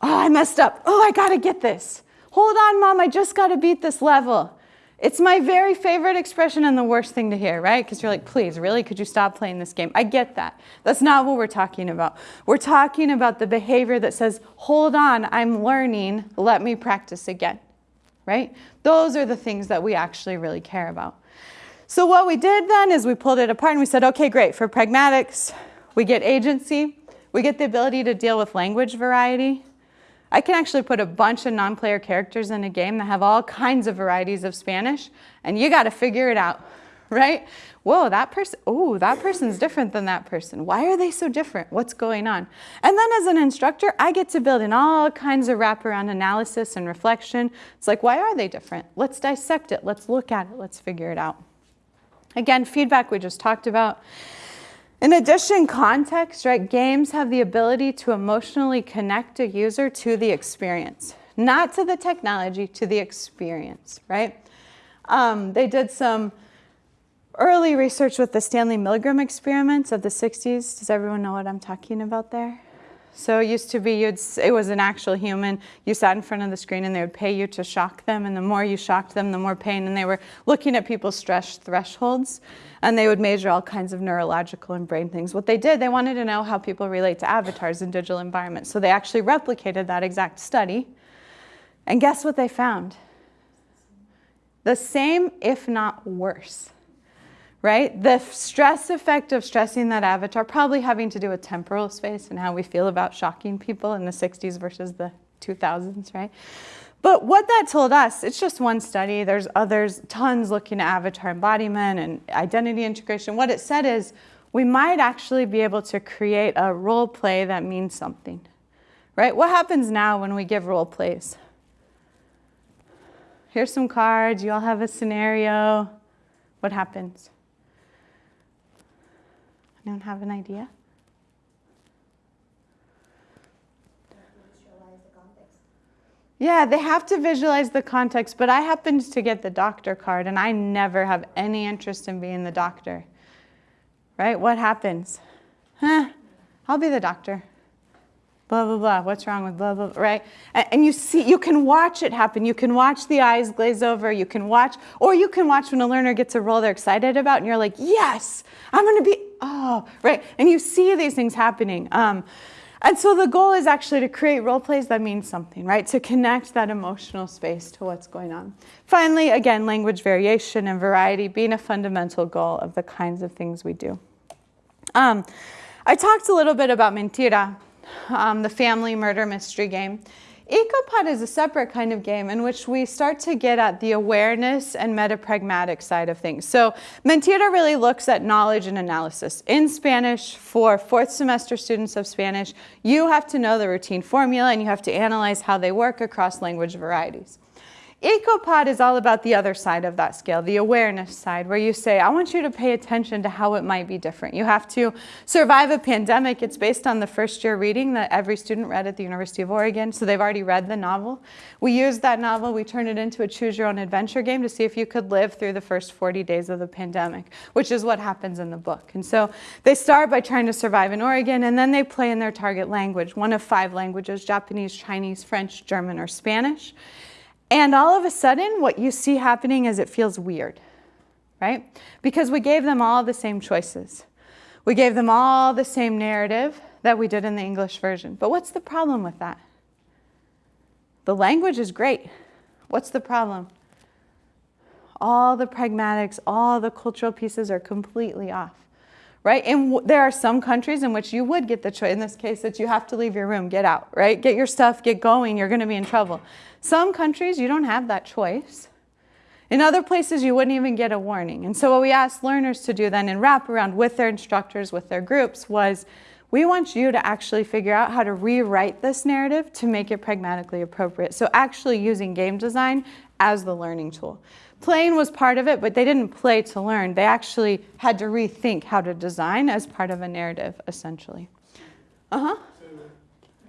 Oh, I messed up. Oh, I got to get this. Hold on, mom, I just got to beat this level. It's my very favorite expression and the worst thing to hear, right? Because you're like, please, really? Could you stop playing this game? I get that. That's not what we're talking about. We're talking about the behavior that says, hold on, I'm learning, let me practice again, right? Those are the things that we actually really care about. So what we did then is we pulled it apart and we said, okay, great, for pragmatics, we get agency, we get the ability to deal with language variety, I can actually put a bunch of non-player characters in a game that have all kinds of varieties of Spanish, and you got to figure it out, right? Whoa, that person, oh, that person's different than that person. Why are they so different? What's going on? And then as an instructor, I get to build in all kinds of wraparound analysis and reflection. It's like, why are they different? Let's dissect it. Let's look at it. Let's figure it out. Again, feedback we just talked about. In addition, context, right? Games have the ability to emotionally connect a user to the experience, not to the technology, to the experience, right? Um, they did some early research with the Stanley Milgram experiments of the 60s. Does everyone know what I'm talking about there? So it used to be, you'd, it was an actual human. You sat in front of the screen and they would pay you to shock them. And the more you shocked them, the more pain. And they were looking at people's stress thresholds. And they would measure all kinds of neurological and brain things. What they did, they wanted to know how people relate to avatars in digital environments. So they actually replicated that exact study. And guess what they found? The same, if not worse right? The stress effect of stressing that avatar, probably having to do with temporal space and how we feel about shocking people in the 60s versus the 2000s, right? But what that told us, it's just one study. There's others, tons looking at avatar embodiment and identity integration. What it said is we might actually be able to create a role play that means something, right? What happens now when we give role plays? Here's some cards. You all have a scenario. What happens? Anyone have an idea? Yeah, they have to visualize the context, but I happened to get the doctor card and I never have any interest in being the doctor. Right? What happens? Huh? I'll be the doctor. Blah, blah, blah. What's wrong with blah, blah, blah, right? And, and you see, you can watch it happen. You can watch the eyes glaze over. You can watch, or you can watch when a learner gets a role they're excited about and you're like, yes, I'm going to be, oh, right. And you see these things happening. Um, and so the goal is actually to create role plays that mean something, right? To connect that emotional space to what's going on. Finally, again, language variation and variety being a fundamental goal of the kinds of things we do. Um, I talked a little bit about Mentira, um, the family murder mystery game. Ecopod is a separate kind of game in which we start to get at the awareness and metapragmatic side of things. So Mentira really looks at knowledge and analysis. In Spanish, for fourth semester students of Spanish, you have to know the routine formula and you have to analyze how they work across language varieties. EcoPod is all about the other side of that scale, the awareness side, where you say, I want you to pay attention to how it might be different. You have to survive a pandemic. It's based on the first year reading that every student read at the University of Oregon, so they've already read the novel. We used that novel, we turned it into a choose your own adventure game to see if you could live through the first 40 days of the pandemic, which is what happens in the book. And so they start by trying to survive in Oregon, and then they play in their target language, one of five languages, Japanese, Chinese, French, German, or Spanish. And all of a sudden, what you see happening is it feels weird, right? Because we gave them all the same choices. We gave them all the same narrative that we did in the English version. But what's the problem with that? The language is great. What's the problem? All the pragmatics, all the cultural pieces are completely off right? And there are some countries in which you would get the choice, in this case, that you have to leave your room, get out, right? Get your stuff, get going, you're gonna be in trouble. Some countries, you don't have that choice. In other places, you wouldn't even get a warning. And so what we asked learners to do then in wraparound with their instructors, with their groups, was we want you to actually figure out how to rewrite this narrative to make it pragmatically appropriate. So actually using game design as the learning tool. Playing was part of it, but they didn't play to learn. They actually had to rethink how to design as part of a narrative, essentially. Uh-huh. So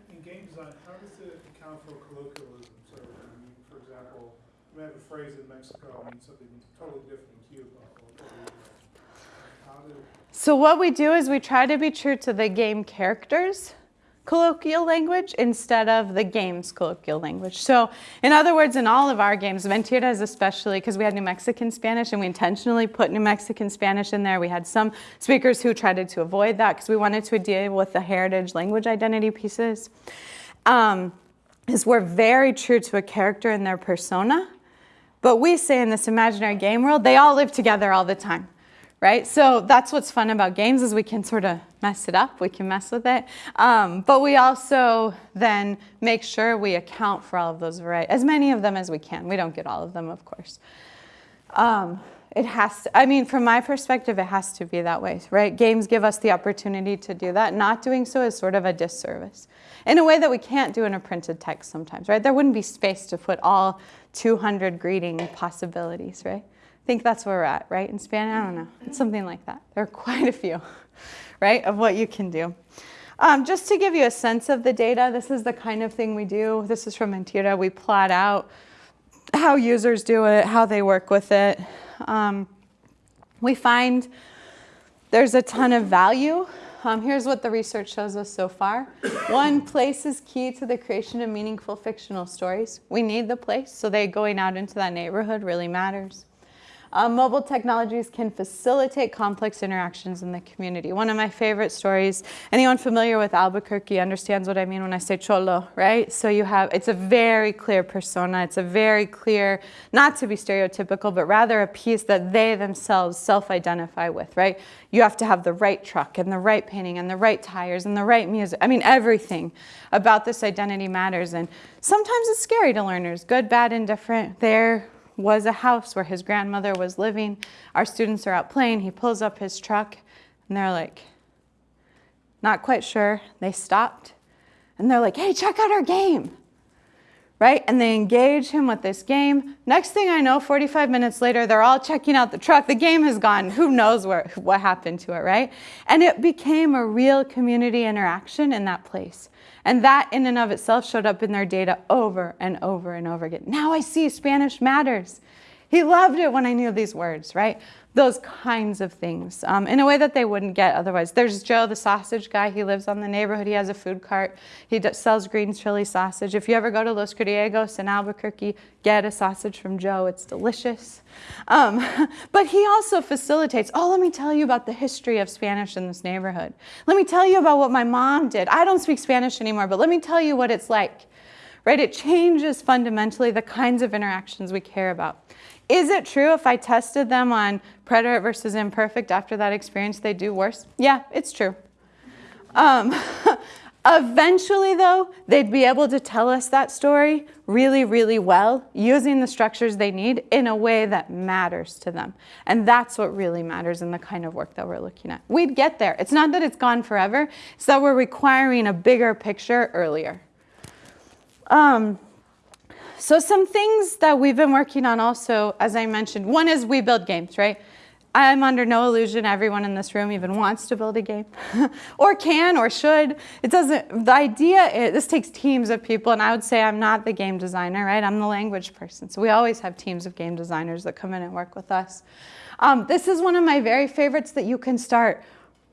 in game design, how does it account for colloquialism? So, I mean, for example, we have a phrase in Mexico means something totally different in Cuba So what we do is we try to be true to the game characters colloquial language instead of the game's colloquial language. So in other words, in all of our games, Mentiras especially, because we had New Mexican Spanish and we intentionally put New Mexican Spanish in there. We had some speakers who tried to avoid that because we wanted to deal with the heritage language identity pieces. Um, is we're very true to a character and their persona, but we say in this imaginary game world, they all live together all the time right? So that's what's fun about games is we can sort of mess it up, we can mess with it. Um, but we also then make sure we account for all of those varieties, as many of them as we can. We don't get all of them, of course. Um, it has to, I mean, from my perspective, it has to be that way, right? Games give us the opportunity to do that. Not doing so is sort of a disservice in a way that we can't do in a printed text sometimes, right? There wouldn't be space to put all 200 greeting possibilities, right? Think that's where we're at, right? In Spanish, I don't know. It's something like that. There are quite a few, right, of what you can do. Um, just to give you a sense of the data, this is the kind of thing we do. This is from Mentira. We plot out how users do it, how they work with it. Um, we find there's a ton of value. Um, here's what the research shows us so far. One, place is key to the creation of meaningful fictional stories. We need the place, so they going out into that neighborhood really matters. Um, mobile technologies can facilitate complex interactions in the community. One of my favorite stories, anyone familiar with Albuquerque understands what I mean when I say cholo, right? So you have, it's a very clear persona. It's a very clear, not to be stereotypical, but rather a piece that they themselves self-identify with, right? You have to have the right truck and the right painting and the right tires and the right music. I mean, everything about this identity matters. And sometimes it's scary to learners, good, bad, indifferent. They're was a house where his grandmother was living. Our students are out playing. He pulls up his truck and they're like, not quite sure. They stopped and they're like, hey, check out our game. Right? And they engage him with this game. Next thing I know, 45 minutes later, they're all checking out the truck. The game has gone. Who knows where, what happened to it, right? And it became a real community interaction in that place. And that in and of itself showed up in their data over and over and over again. Now I see Spanish matters. He loved it when I knew these words, right? those kinds of things um, in a way that they wouldn't get otherwise. There's Joe, the sausage guy. He lives on the neighborhood. He has a food cart. He sells green chili sausage. If you ever go to Los Griegos in Albuquerque, get a sausage from Joe. It's delicious. Um, but he also facilitates, oh, let me tell you about the history of Spanish in this neighborhood. Let me tell you about what my mom did. I don't speak Spanish anymore, but let me tell you what it's like. Right? It changes fundamentally the kinds of interactions we care about. Is it true if I tested them on preterite versus imperfect after that experience, they do worse? Yeah, it's true. Um, eventually, though, they'd be able to tell us that story really, really well using the structures they need in a way that matters to them. And that's what really matters in the kind of work that we're looking at. We'd get there. It's not that it's gone forever, it's that we're requiring a bigger picture earlier. Um, So some things that we've been working on also, as I mentioned, one is we build games, right? I'm under no illusion everyone in this room even wants to build a game or can or should. It doesn't, the idea is, this takes teams of people and I would say I'm not the game designer, right? I'm the language person. So we always have teams of game designers that come in and work with us. Um, this is one of my very favorites that you can start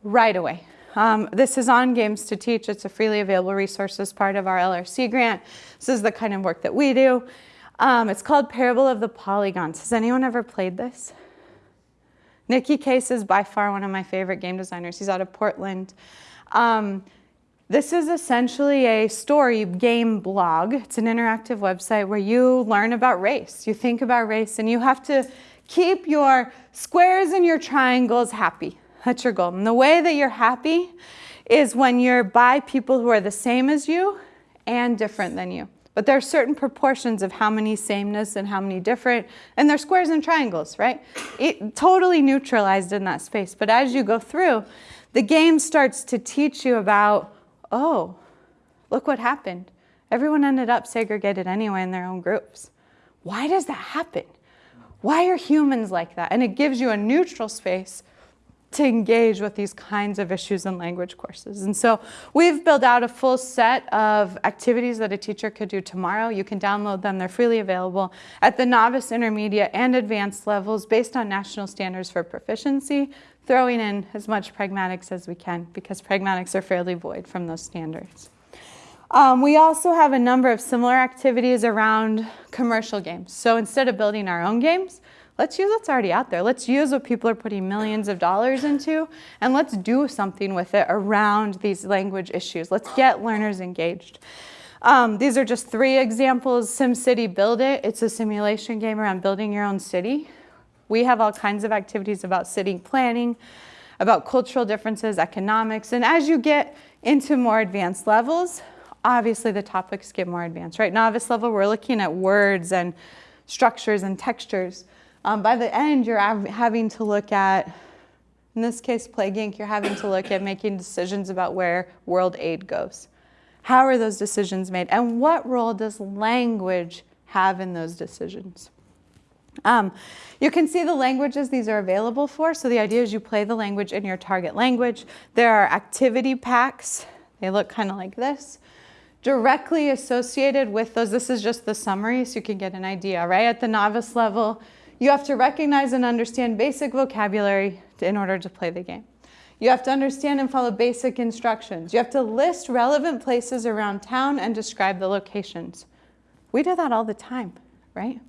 right away. Um, this is on Games to Teach. It's a freely available resource as part of our LRC grant. This is the kind of work that we do. Um, it's called Parable of the Polygons. Has anyone ever played this? Nicky Case is by far one of my favorite game designers. He's out of Portland. Um, this is essentially a story game blog. It's an interactive website where you learn about race. You think about race and you have to keep your squares and your triangles happy. That's your goal. And the way that you're happy is when you're by people who are the same as you and different than you. But there are certain proportions of how many sameness and how many different, and they're squares and triangles, right? It, totally neutralized in that space. But as you go through, the game starts to teach you about, oh, look what happened. Everyone ended up segregated anyway in their own groups. Why does that happen? Why are humans like that? And it gives you a neutral space to engage with these kinds of issues in language courses. And so we've built out a full set of activities that a teacher could do tomorrow. You can download them, they're freely available at the novice, intermediate, and advanced levels based on national standards for proficiency, throwing in as much pragmatics as we can because pragmatics are fairly void from those standards. Um, we also have a number of similar activities around commercial games. So instead of building our own games, Let's use what's already out there. Let's use what people are putting millions of dollars into, and let's do something with it around these language issues. Let's get learners engaged. Um, these are just three examples. SimCity Build It. It's a simulation game around building your own city. We have all kinds of activities about city planning, about cultural differences, economics, and as you get into more advanced levels, obviously the topics get more advanced, right? Novice level, we're looking at words and structures and textures. Um, by the end, you're having to look at, in this case, Plague Inc., you're having to look at making decisions about where world aid goes. How are those decisions made? And what role does language have in those decisions? Um, you can see the languages these are available for. So the idea is you play the language in your target language. There are activity packs. They look kind of like this. Directly associated with those, this is just the summary so you can get an idea, right? At the novice level, you have to recognize and understand basic vocabulary in order to play the game. You have to understand and follow basic instructions. You have to list relevant places around town and describe the locations. We do that all the time, right?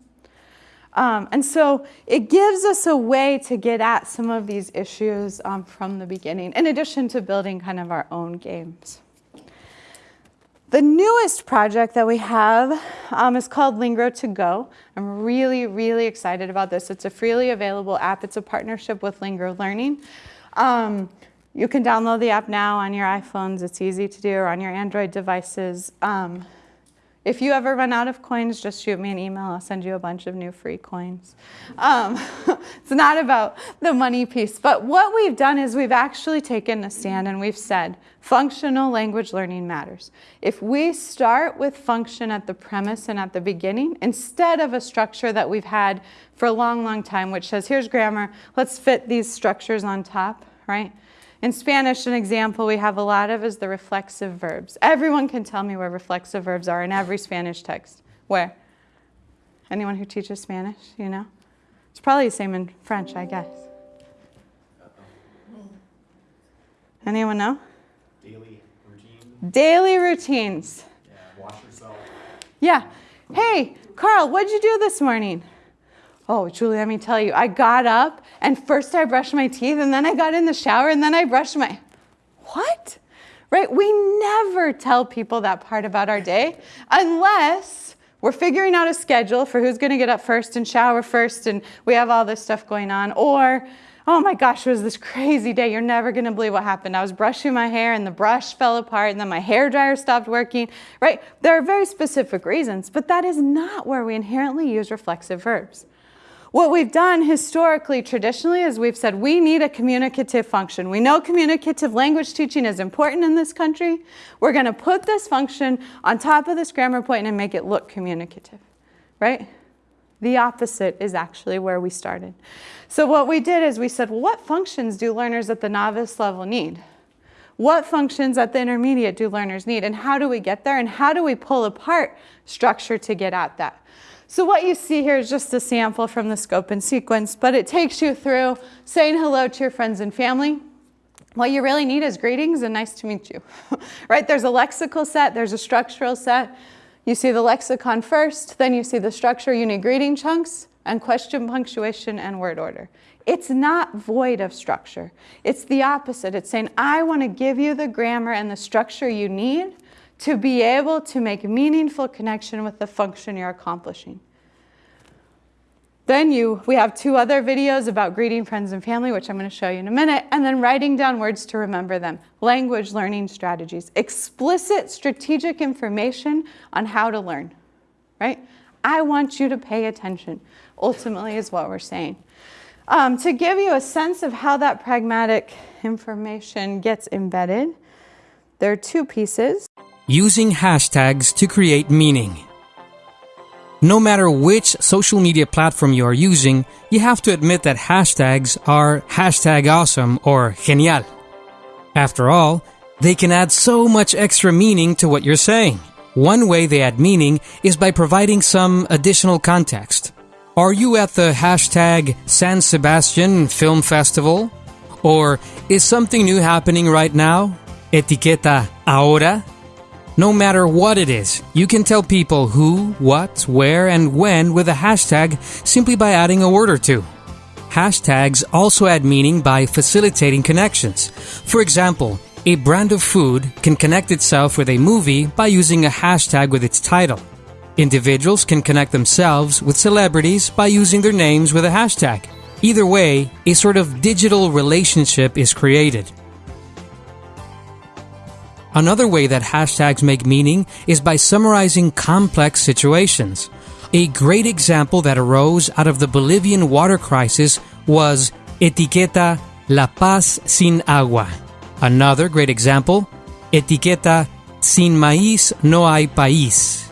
Um, and so it gives us a way to get at some of these issues um, from the beginning, in addition to building kind of our own games. The newest project that we have um, is called Lingro to Go. I'm really, really excited about this. It's a freely available app. It's a partnership with Lingro Learning. Um, you can download the app now on your iPhones. It's easy to do, or on your Android devices. Um, if you ever run out of coins, just shoot me an email. I'll send you a bunch of new free coins. Um, it's not about the money piece, but what we've done is we've actually taken a stand and we've said functional language learning matters. If we start with function at the premise and at the beginning, instead of a structure that we've had for a long, long time, which says, here's grammar, let's fit these structures on top, right? In Spanish, an example we have a lot of is the reflexive verbs. Everyone can tell me where reflexive verbs are in every Spanish text. Where? Anyone who teaches Spanish, you know? It's probably the same in French, I guess. Anyone know? Daily routine. Daily routines. Yeah, wash yourself. Yeah. Hey, Carl, what'd you do this morning? Oh, Julie, let me tell you, I got up and first I brushed my teeth and then I got in the shower and then I brushed my. What? Right? We never tell people that part about our day unless we're figuring out a schedule for who's going to get up first and shower first and we have all this stuff going on. Or, oh my gosh, it was this crazy day. You're never going to believe what happened. I was brushing my hair and the brush fell apart and then my hair dryer stopped working, right? There are very specific reasons, but that is not where we inherently use reflexive verbs. What we've done historically, traditionally, is we've said we need a communicative function. We know communicative language teaching is important in this country. We're going to put this function on top of this grammar point and make it look communicative. right? The opposite is actually where we started. So what we did is we said, well, what functions do learners at the novice level need? What functions at the intermediate do learners need? And how do we get there? And how do we pull apart structure to get at that? So what you see here is just a sample from the scope and sequence, but it takes you through saying hello to your friends and family. What you really need is greetings and nice to meet you, right? There's a lexical set, there's a structural set. You see the lexicon first, then you see the structure, you need greeting chunks and question punctuation and word order. It's not void of structure. It's the opposite. It's saying, I want to give you the grammar and the structure you need to be able to make a meaningful connection with the function you're accomplishing. Then you, we have two other videos about greeting friends and family, which I'm going to show you in a minute, and then writing down words to remember them, language learning strategies, explicit strategic information on how to learn, right? I want you to pay attention, ultimately is what we're saying. Um, to give you a sense of how that pragmatic information gets embedded, there are two pieces. Using hashtags to create meaning. No matter which social media platform you are using, you have to admit that hashtags are hashtag awesome or genial. After all, they can add so much extra meaning to what you're saying. One way they add meaning is by providing some additional context. Are you at the hashtag San Sebastian Film Festival? Or is something new happening right now? Etiqueta ahora? No matter what it is, you can tell people who, what, where, and when with a hashtag simply by adding a word or two. Hashtags also add meaning by facilitating connections. For example, a brand of food can connect itself with a movie by using a hashtag with its title. Individuals can connect themselves with celebrities by using their names with a hashtag. Either way, a sort of digital relationship is created. Another way that hashtags make meaning is by summarizing complex situations. A great example that arose out of the Bolivian water crisis was Etiqueta La Paz sin agua. Another great example, Etiqueta Sin maíz no hay país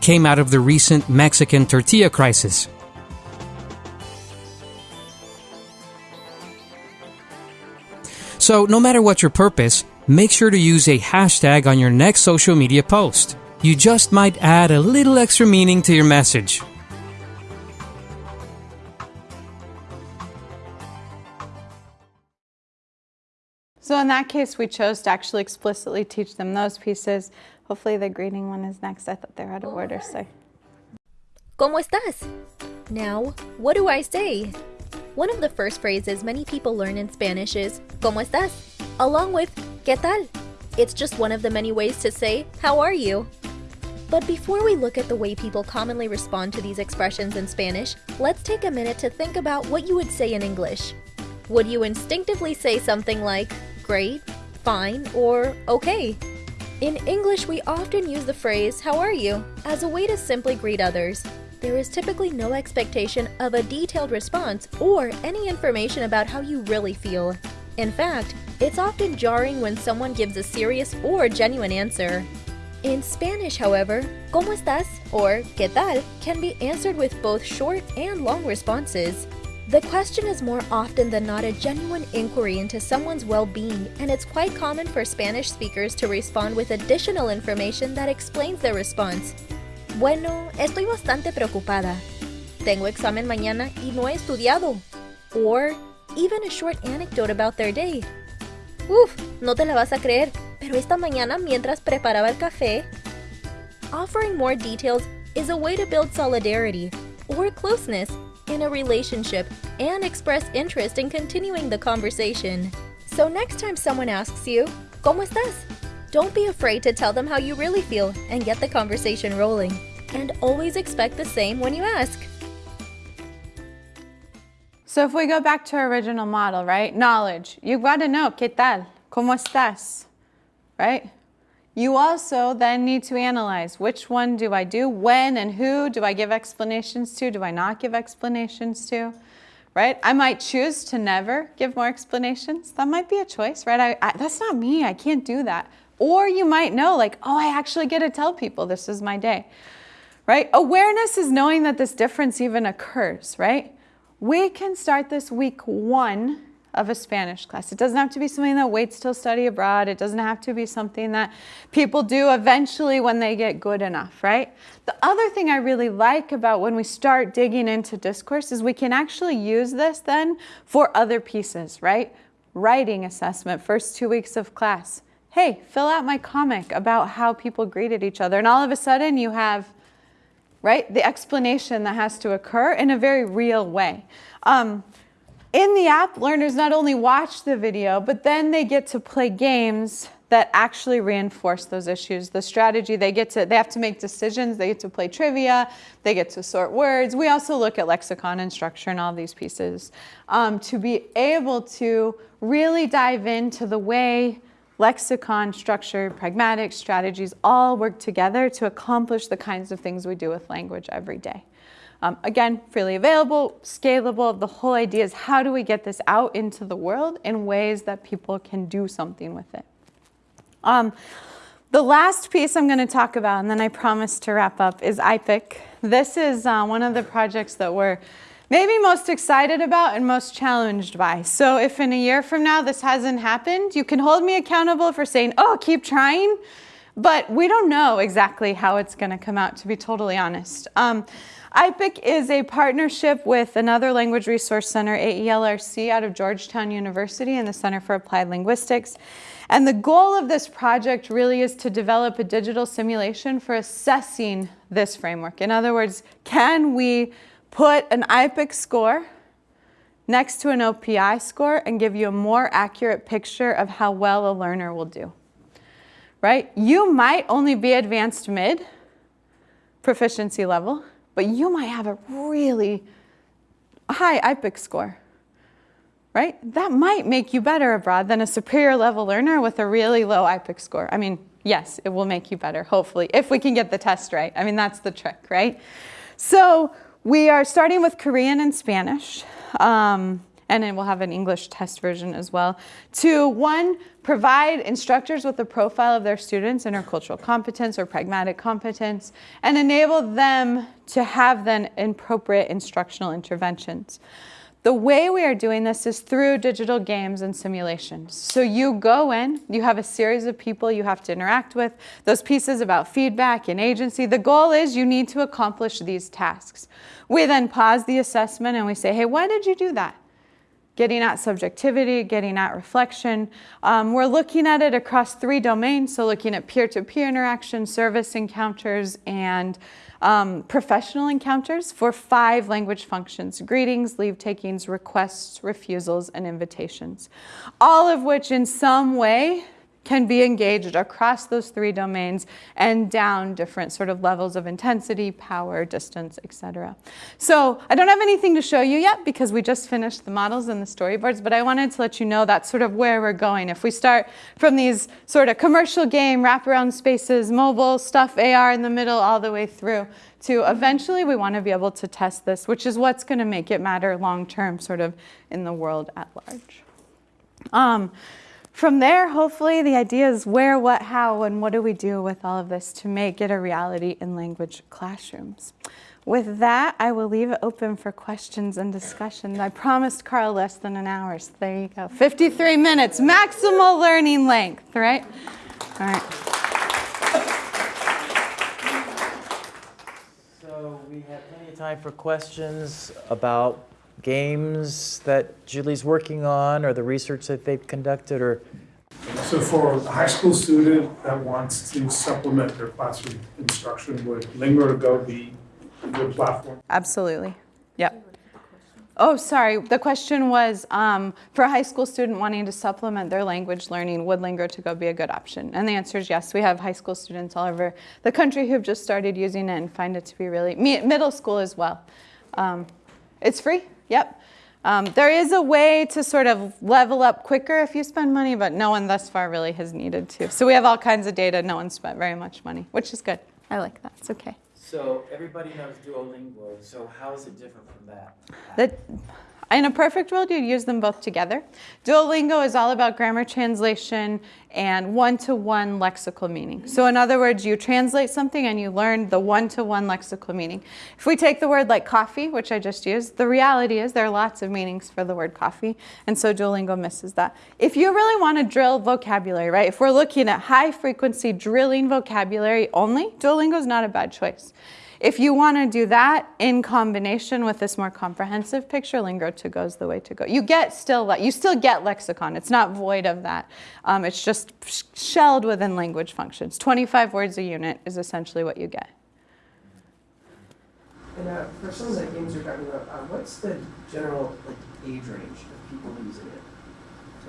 came out of the recent Mexican tortilla crisis. So, no matter what your purpose, make sure to use a hashtag on your next social media post. You just might add a little extra meaning to your message. So in that case, we chose to actually explicitly teach them those pieces. Hopefully the greeting one is next. I thought they were out of order, so. ¿Cómo estás? Now, what do I say? One of the first phrases many people learn in Spanish is ¿Cómo estás? along with ¿Qué tal? It's just one of the many ways to say how are you? But before we look at the way people commonly respond to these expressions in Spanish, let's take a minute to think about what you would say in English. Would you instinctively say something like great, fine, or okay? In English, we often use the phrase, how are you, as a way to simply greet others. There is typically no expectation of a detailed response or any information about how you really feel. In fact, it's often jarring when someone gives a serious or genuine answer. In Spanish, however, ¿Cómo estás? or ¿Qué tal? can be answered with both short and long responses. The question is more often than not a genuine inquiry into someone's well-being, and it's quite common for Spanish speakers to respond with additional information that explains their response. Bueno, estoy bastante preocupada. Tengo examen mañana y no he estudiado. Or even a short anecdote about their day. Uf, no te la vas a creer, pero esta mañana mientras preparaba el café. Offering more details is a way to build solidarity or closeness in a relationship and express interest in continuing the conversation. So next time someone asks you, ¿Cómo estás? Don't be afraid to tell them how you really feel and get the conversation rolling. And always expect the same when you ask. So if we go back to our original model, right? Knowledge. You've got to know, ¿qué tal? ¿Cómo estás? Right? You also then need to analyze which one do I do, when and who do I give explanations to, do I not give explanations to, right? I might choose to never give more explanations. That might be a choice, right? I, I, that's not me, I can't do that. Or you might know like, oh, I actually get to tell people this is my day, right? Awareness is knowing that this difference even occurs, right? We can start this week one of a Spanish class. It doesn't have to be something that waits till study abroad. It doesn't have to be something that people do eventually when they get good enough, right? The other thing I really like about when we start digging into discourse is we can actually use this then for other pieces, right? Writing assessment, first two weeks of class. Hey, fill out my comic about how people greeted each other. And all of a sudden you have right? The explanation that has to occur in a very real way. Um, in the app, learners not only watch the video, but then they get to play games that actually reinforce those issues. The strategy, they get to, they have to make decisions, they get to play trivia, they get to sort words. We also look at lexicon and structure and all these pieces um, to be able to really dive into the way lexicon, structure, pragmatic strategies all work together to accomplish the kinds of things we do with language every day. Um, again, freely available, scalable. The whole idea is how do we get this out into the world in ways that people can do something with it. Um, the last piece I'm going to talk about, and then I promise to wrap up, is IPIC. This is uh, one of the projects that we're maybe most excited about and most challenged by. So if in a year from now this hasn't happened, you can hold me accountable for saying, oh, keep trying. But we don't know exactly how it's going to come out, to be totally honest. Um, IPIC is a partnership with another language resource center, AELRC, out of Georgetown University and the Center for Applied Linguistics. And the goal of this project really is to develop a digital simulation for assessing this framework. In other words, can we put an IPIC score next to an OPI score and give you a more accurate picture of how well a learner will do. Right? You might only be advanced mid proficiency level, but you might have a really high IPIC score. Right? That might make you better abroad than a superior level learner with a really low IPIC score. I mean, yes, it will make you better, hopefully, if we can get the test right. I mean, that's the trick, right? So we are starting with Korean and Spanish, um, and then we'll have an English test version as well, to one, provide instructors with a profile of their students' intercultural competence or pragmatic competence, and enable them to have then appropriate instructional interventions. The way we are doing this is through digital games and simulations. So you go in, you have a series of people you have to interact with, those pieces about feedback and agency. The goal is you need to accomplish these tasks. We then pause the assessment and we say, hey, why did you do that? Getting at subjectivity, getting at reflection. Um, we're looking at it across three domains, so looking at peer-to-peer -peer interaction, service encounters, and um, professional encounters for five language functions, greetings, leave takings, requests, refusals, and invitations. All of which in some way can be engaged across those three domains and down different sort of levels of intensity, power, distance, etc. So I don't have anything to show you yet because we just finished the models and the storyboards, but I wanted to let you know that's sort of where we're going. If we start from these sort of commercial game, wraparound spaces, mobile stuff, AR in the middle, all the way through to eventually we want to be able to test this, which is what's going to make it matter long term sort of in the world at large. Um, from there, hopefully, the idea is where, what, how, and what do we do with all of this to make it a reality in language classrooms. With that, I will leave it open for questions and discussion. I promised Carl less than an hour, so there you go. 53 minutes, maximal learning length, right? All right. So we have plenty of time for questions about games that Julie's working on or the research that they've conducted or So for a high school student that wants to supplement their classroom instruction, would Lingro to Go be a good platform? Absolutely. Yep. Oh, sorry. The question was um, for a high school student wanting to supplement their language learning, would Lingro to Go be a good option? And the answer is yes. We have high school students all over the country who've just started using it and find it to be really, middle school as well. Um, it's free. Yep. Um, there is a way to sort of level up quicker if you spend money, but no one thus far really has needed to. So we have all kinds of data. No one spent very much money, which is good. I like that. It's okay. So everybody knows Duolingo, so how is it different from that? That In a perfect world, you'd use them both together. Duolingo is all about grammar translation and one-to-one lexical meaning. So in other words, you translate something and you learn the one-to-one lexical meaning. If we take the word like coffee, which I just used, the reality is there are lots of meanings for the word coffee, and so Duolingo misses that. If you really want to drill vocabulary, right, if we're looking at high frequency drilling vocabulary only, Duolingo is not a bad choice. If you want to do that in combination with this more comprehensive picture, Lingro to go is the way to go. You get still, you still get lexicon. It's not void of that. Um, it's just shelled within language functions. 25 words a unit is essentially what you get. And uh, for some of the games you're talking about, uh, what's the general like age range of people using it?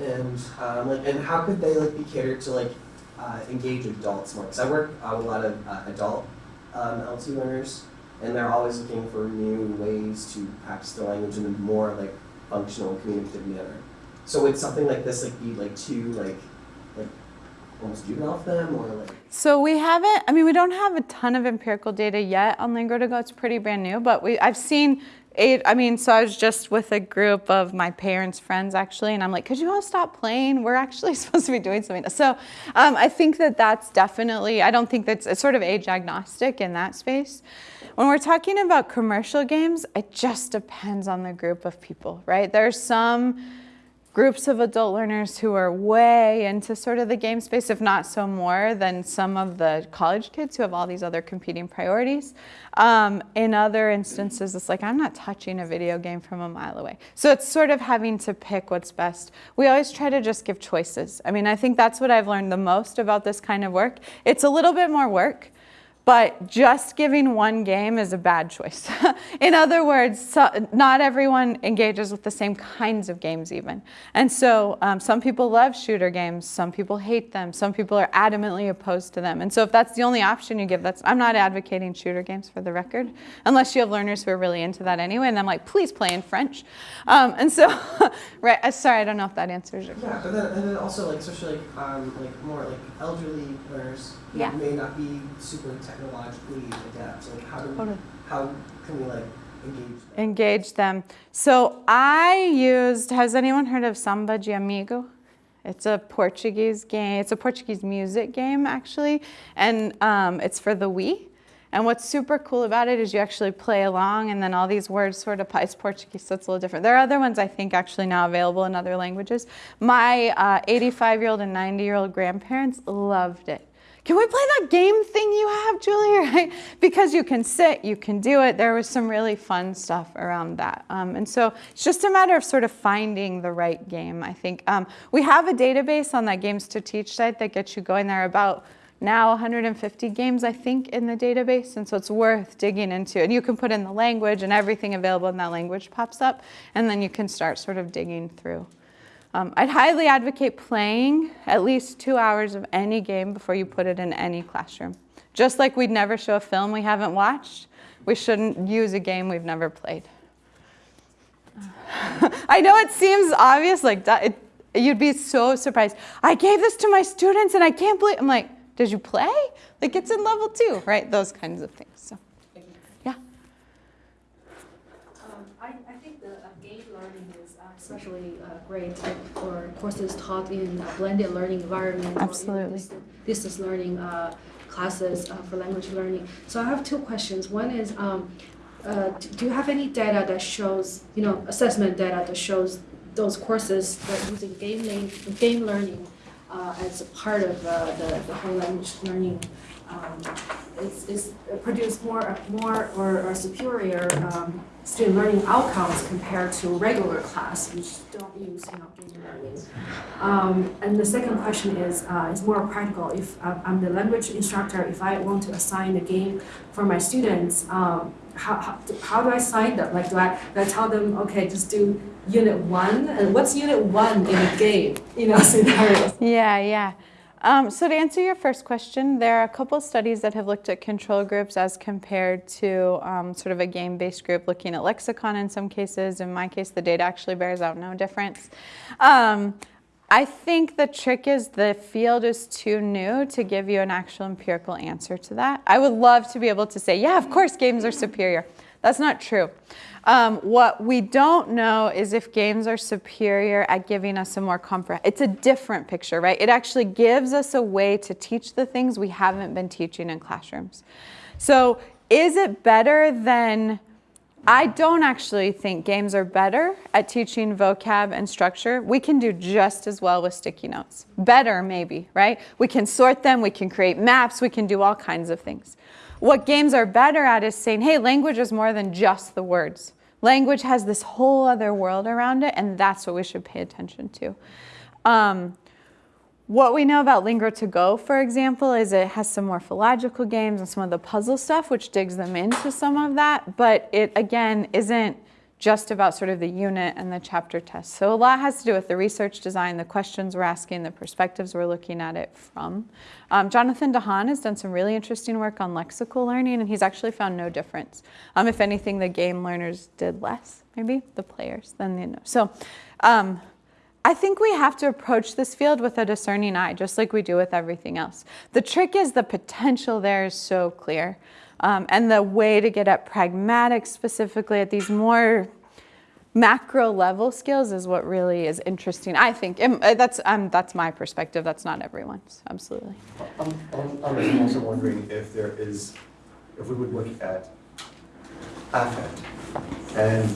And um, like, and how could they like be catered to like uh, engage adults more? Because I work uh, with a lot of uh, adult um, LT learners, and they're always looking for new ways to practice their language in a more like functional communicative manner. So would something like this like be like too like like almost juvenile for them or like? So we haven't, I mean, we don't have a ton of empirical data yet on Lingro to Go. It's pretty brand new, but we, I've seen eight, I mean, so I was just with a group of my parents' friends actually, and I'm like, could you all stop playing? We're actually supposed to be doing something. So um, I think that that's definitely, I don't think that's, it's sort of age agnostic in that space. When we're talking about commercial games, it just depends on the group of people, right? There's some groups of adult learners who are way into sort of the game space, if not so more than some of the college kids who have all these other competing priorities. Um, in other instances, it's like, I'm not touching a video game from a mile away. So it's sort of having to pick what's best. We always try to just give choices. I mean, I think that's what I've learned the most about this kind of work. It's a little bit more work, but just giving one game is a bad choice. in other words, so, not everyone engages with the same kinds of games even. And so um, some people love shooter games, some people hate them, some people are adamantly opposed to them. And so if that's the only option you give, that's, I'm not advocating shooter games for the record, unless you have learners who are really into that anyway, and I'm like, please play in French. Um, and so, right, uh, sorry, I don't know if that answers your question. Yeah, but then, and then also like, especially like, um, like more like elderly learners Yeah. may not be super technologically adept. So how do we, Totally. how can we like engage them? engage them. So I used, has anyone heard of Samba de Amigo? It's a Portuguese game, it's a Portuguese music game actually, and um, it's for the Wii. And what's super cool about it is you actually play along and then all these words sort of, it's Portuguese, so it's a little different. There are other ones I think actually now available in other languages. My 85 year old and 90 year old grandparents loved it. Can we play that game thing you have, Julie? Right? Because you can sit, you can do it. There was some really fun stuff around that. Um, and so it's just a matter of sort of finding the right game, I think. Um, we have a database on that Games to Teach site that gets you going there are about now 150 games, I think, in the database. And so it's worth digging into. And you can put in the language and everything available in that language pops up. And then you can start sort of digging through. Um, I'd highly advocate playing at least two hours of any game before you put it in any classroom. Just like we'd never show a film we haven't watched, we shouldn't use a game we've never played. I know it seems obvious, like it, you'd be so surprised. I gave this to my students and I can't believe, I'm like, did you play? Like it's in level two, right? Those kinds of things. So, yeah. Um, I, I think the uh, game learning is uh, especially uh, great for courses taught in a blended learning environment. Absolutely. distance- Distance learning uh, classes uh, for language learning. So I have two questions. One is, um, uh, do you have any data that shows, you know, assessment data that shows those courses that using game, learning, game learning uh, as a part of uh, the, the whole language learning um, is, is produce more, more or, or superior um, student learning outcomes compared to regular class, which don't use you know game learning. Um, and the second question is uh, is more practical. If uh, I'm the language instructor, if I want to assign a game for my students, um, how, how, how do I assign them? Like, do I, do I tell them, okay, just do unit one? And what's unit one in a game? You know, scenarios. Yeah, yeah. Um, so to answer your first question, there are a couple studies that have looked at control groups as compared to um, sort of a game-based group looking at lexicon in some cases. In my case, the data actually bears out no difference. Um, I think the trick is the field is too new to give you an actual empirical answer to that. I would love to be able to say, yeah, of course, games are superior. That's not true. Um, what we don't know is if games are superior at giving us a more comfort. It's a different picture, right? It actually gives us a way to teach the things we haven't been teaching in classrooms. So, is it better than I don't actually think games are better at teaching vocab and structure. We can do just as well with sticky notes. Better, maybe, right? We can sort them, we can create maps, we can do all kinds of things. What games are better at is saying, hey, language is more than just the words. Language has this whole other world around it, and that's what we should pay attention to. Um, what we know about Lingro to Go, for example, is it has some morphological games and some of the puzzle stuff, which digs them into some of that. But it, again, isn't just about sort of the unit and the chapter test. So a lot has to do with the research design, the questions we're asking, the perspectives we're looking at it from. Um, Jonathan DeHaan has done some really interesting work on lexical learning, and he's actually found no difference. Um, if anything, the game learners did less, maybe, the players, than the... So um, I think we have to approach this field with a discerning eye, just like we do with everything else. The trick is the potential there is so clear. Um, and the way to get at pragmatic specifically at these more macro level skills is what really is interesting. I think uh, that's um, that's my perspective. That's not everyone's. Absolutely. I'm, I'm, I'm also wondering if there is, if we would look at affect and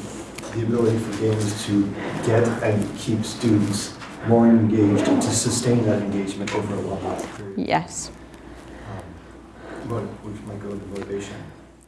the ability for games to get and keep students more engaged and to sustain that engagement over a long period. Yes. Which might go into motivation.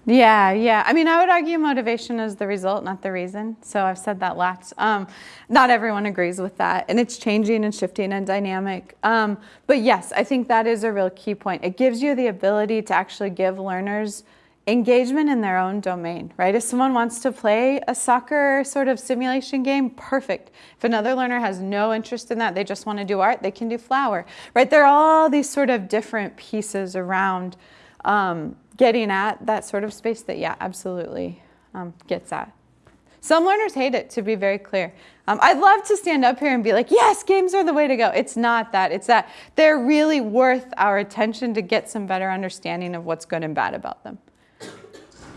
Yeah, yeah. I mean, I would argue motivation is the result, not the reason. So I've said that lots. Um, not everyone agrees with that, and it's changing and shifting and dynamic. Um, but yes, I think that is a real key point. It gives you the ability to actually give learners engagement in their own domain, right? If someone wants to play a soccer sort of simulation game, perfect. If another learner has no interest in that, they just want to do art, they can do flower, right? There are all these sort of different pieces around um, getting at that sort of space that, yeah, absolutely um, gets at. Some learners hate it, to be very clear. Um, I'd love to stand up here and be like, yes, games are the way to go. It's not that. It's that they're really worth our attention to get some better understanding of what's good and bad about them.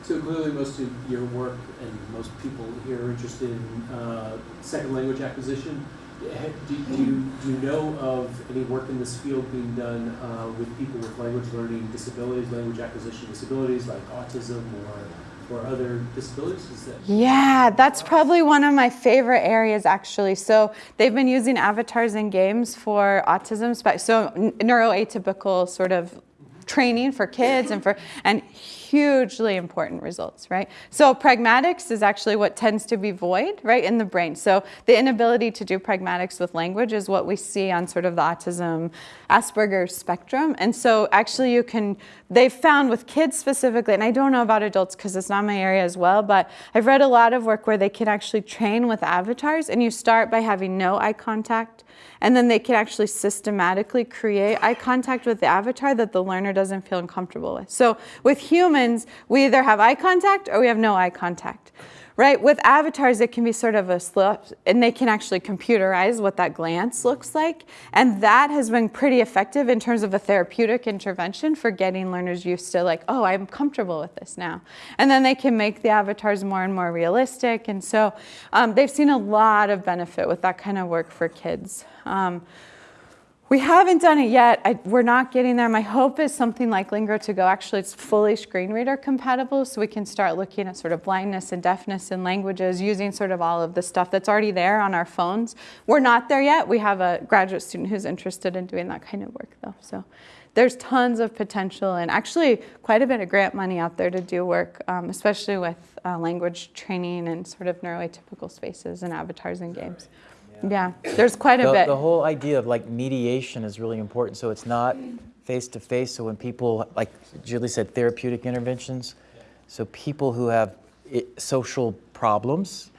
So clearly, most of your work and most people here are interested in uh, second language acquisition. Do, do, you, do you know of any work in this field being done uh, with people with language learning disabilities, language acquisition disabilities like autism or, or other disabilities? Is that Yeah, that's probably one of my favorite areas actually. So they've been using avatars in games for autism, so neuroatypical sort of training for kids and for and hugely important results, right? So pragmatics is actually what tends to be void, right, in the brain. So the inability to do pragmatics with language is what we see on sort of the autism Asperger's spectrum. And so actually you can they've found with kids specifically, and I don't know about adults because it's not my area as well, but I've read a lot of work where they can actually train with avatars and you start by having no eye contact and then they can actually systematically create eye contact with the avatar that the learner doesn't feel uncomfortable with. So with humans, we either have eye contact or we have no eye contact. Right? With avatars, it can be sort of a slip, and they can actually computerize what that glance looks like. And that has been pretty effective in terms of a therapeutic intervention for getting learners used to, like, oh, I'm comfortable with this now. And then they can make the avatars more and more realistic. And so um, they've seen a lot of benefit with that kind of work for kids. Um, we haven't done it yet. I, we're not getting there. My hope is something like Lingro to Go. Actually, it's fully screen reader compatible, so we can start looking at sort of blindness and deafness in languages using sort of all of the stuff that's already there on our phones. We're not there yet. We have a graduate student who's interested in doing that kind of work, though. So there's tons of potential and actually quite a bit of grant money out there to do work, um, especially with uh, language training and sort of neuroatypical spaces and avatars and games. Yeah, there's quite a the, bit. the whole idea of like mediation is really important. So it's not face to face. So when people, like Julie said, therapeutic interventions. So people who have i social problems,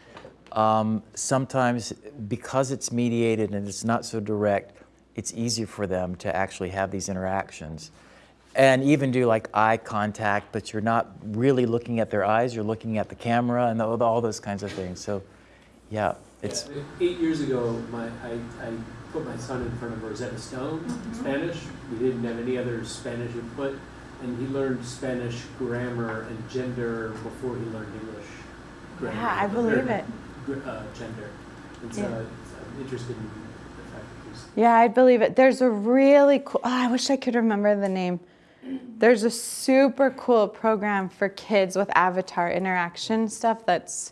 um, sometimes because it's mediated and it's not so direct, it's easier for them to actually have these interactions. And even do like eye contact, but you're not really looking at their eyes, you're looking at the camera and all those kinds of things. So, yeah. It's, Yeah, Eight years ago, my, I, I put my son in front of Rosetta Stone, Spanish. We didn't have any other Spanish input, and he learned Spanish grammar and gender before he learned English grammar. Yeah, I believe or, it. Uh, gender. And so Yeah. it's, I'm interested in the fact that there's Yeah, I believe it. There's a really cool, oh, I wish I could remember the name. There's a super cool program for kids with avatar interaction stuff that's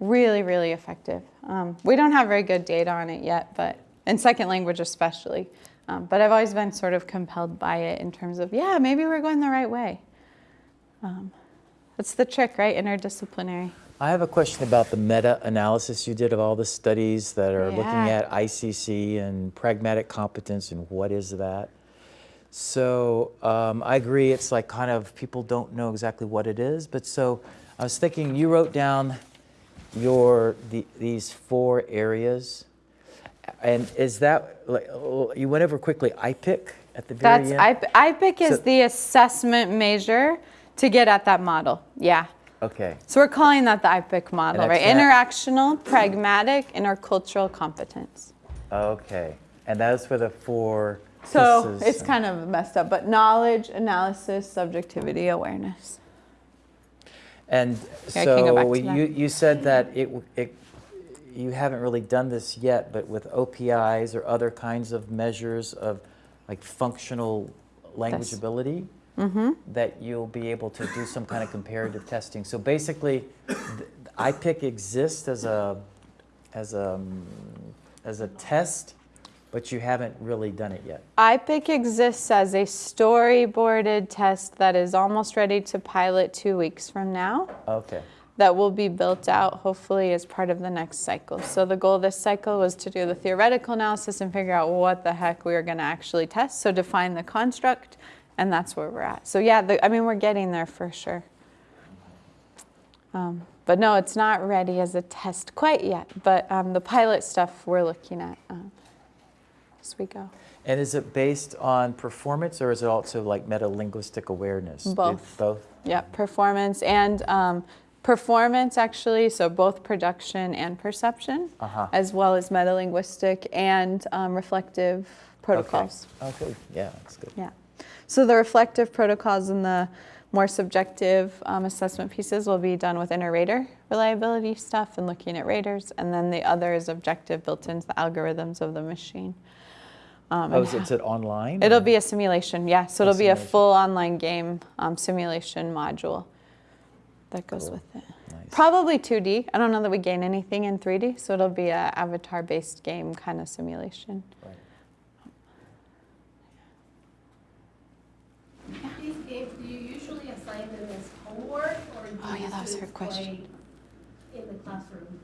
really, really effective. Um, we don't have very good data on it yet, but in second language especially. Um, but I've always been sort of compelled by it in terms of, yeah, maybe we're going the right way. Um, that's the trick, right? Interdisciplinary. I have a question about the meta-analysis you did of all the studies that are looking at ICC and pragmatic competence and what is that. So um, I agree, it's like kind of people don't know exactly what it is. But so I was thinking, you wrote down your the, these four areas, and is that like you went over quickly? IPIC at the very That's end. I, IPIC is So- the assessment measure to get at that model. Yeah. okay. So we're calling that the IPIC model, And right? that's Interactional, pragmatic, intercultural competence. Okay. And those for the four. So it's kind of messed up, but knowledge, analysis, subjectivity, awareness. And Yeah, I can go back so you, you said that it, it, you haven't really done this yet, but with OPIs or other kinds of measures of like functional language ability, Mm-hmm. that you'll be able to do some kind of comparative testing. So basically, IPIC exists as a, as a, as a test, but you haven't really done it yet. IPIC exists as a storyboarded test that is almost ready to pilot two weeks from now. Okay. that will be built out hopefully as part of the next cycle. So the goal this cycle was to do the theoretical analysis and figure out what the heck we are going to actually test. So define the construct, and that's where we're at. So yeah, the, I mean we're getting there for sure. Um, but no, it's not ready as a test quite yet. But um, the pilot stuff we're looking at um, as we go. And is it based on performance or is it also like meta-linguistic awareness? Did- Both. Both? Yeah, performance and um, performance actually, so both production and perception, Uh-huh. as well as metalinguistic and um, reflective protocols. Okay, okay. yeah, that's good. Yeah. So the reflective protocols and the more subjective um, assessment pieces will be done with inter-rater reliability stuff and looking at raters, and then the other is objective built into the algorithms of the machine. Um, Oh, is it, is it online? It'll or- be a simulation, yeah. So A it'll be a full online game um, simulation module that goes Cool. with it. Nice. Probably 2D. I don't know that we gain anything in 3D, so it'll be a avatar-based game kind of simulation. Right. These games, do you usually assign them as homework or do Oh, yeah, that was her question. in the classroom?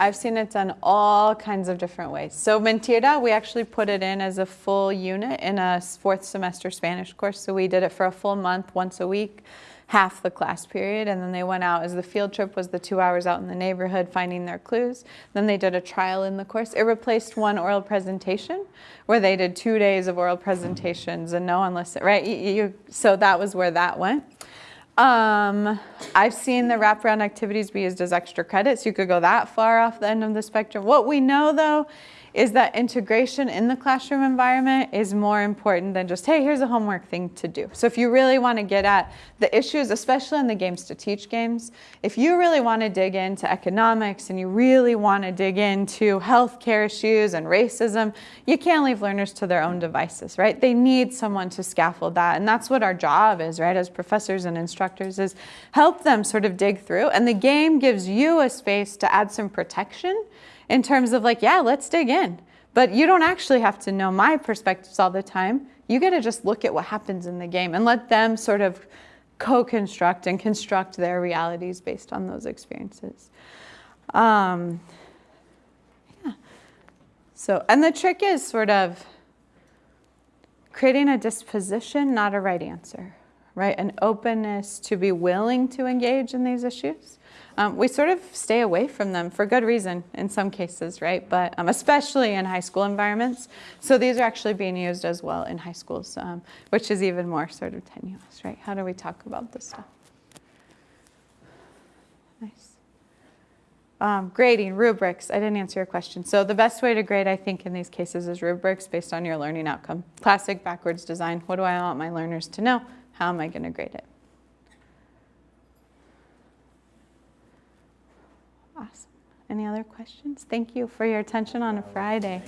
I've seen it done all kinds of different ways. So Mentira, we actually put it in as a full unit in a fourth semester Spanish course. So we did it for a full month, once a week, half the class period, and then they went out as the field trip was the two hours out in the neighborhood finding their clues. Then they did a trial in the course. It replaced one oral presentation, where they did two days of oral presentations and no one listened. Right? You, you, so that was where that went. Um, I've seen the wraparound activities be used as extra credits. You could go that far off the end of the spectrum. What we know though is that integration in the classroom environment is more important than just, hey, here's a homework thing to do. So if you really want to get at the issues, especially in the games to teach games, if you really want to dig into economics and you really want to dig into healthcare issues and racism, you can't leave learners to their own devices, right? They need someone to scaffold that. And that's what our job is, right, as professors and instructors, is help them sort of dig through. And the game gives you a space to add some protection in terms of like, yeah, let's dig in. But you don't actually have to know my perspectives all the time. You get to just look at what happens in the game and let them sort of co-construct and construct their realities based on those experiences. Um, yeah. So, and the trick is sort of creating a disposition, not a right answer, right? An openness to be willing to engage in these issues. Um, we sort of stay away from them for good reason in some cases, right? But um, especially in high school environments. So these are actually being used as well in high schools, um, which is even more sort of tenuous, right? How do we talk about this stuff? Nice. Um, grading, rubrics, I didn't answer your question. So the best way to grade, I think, in these cases is rubrics based on your learning outcome. Classic backwards design, what do I want my learners to know? How am I gonna grade it? Awesome. Any other questions? Thank you for your attention on a Friday.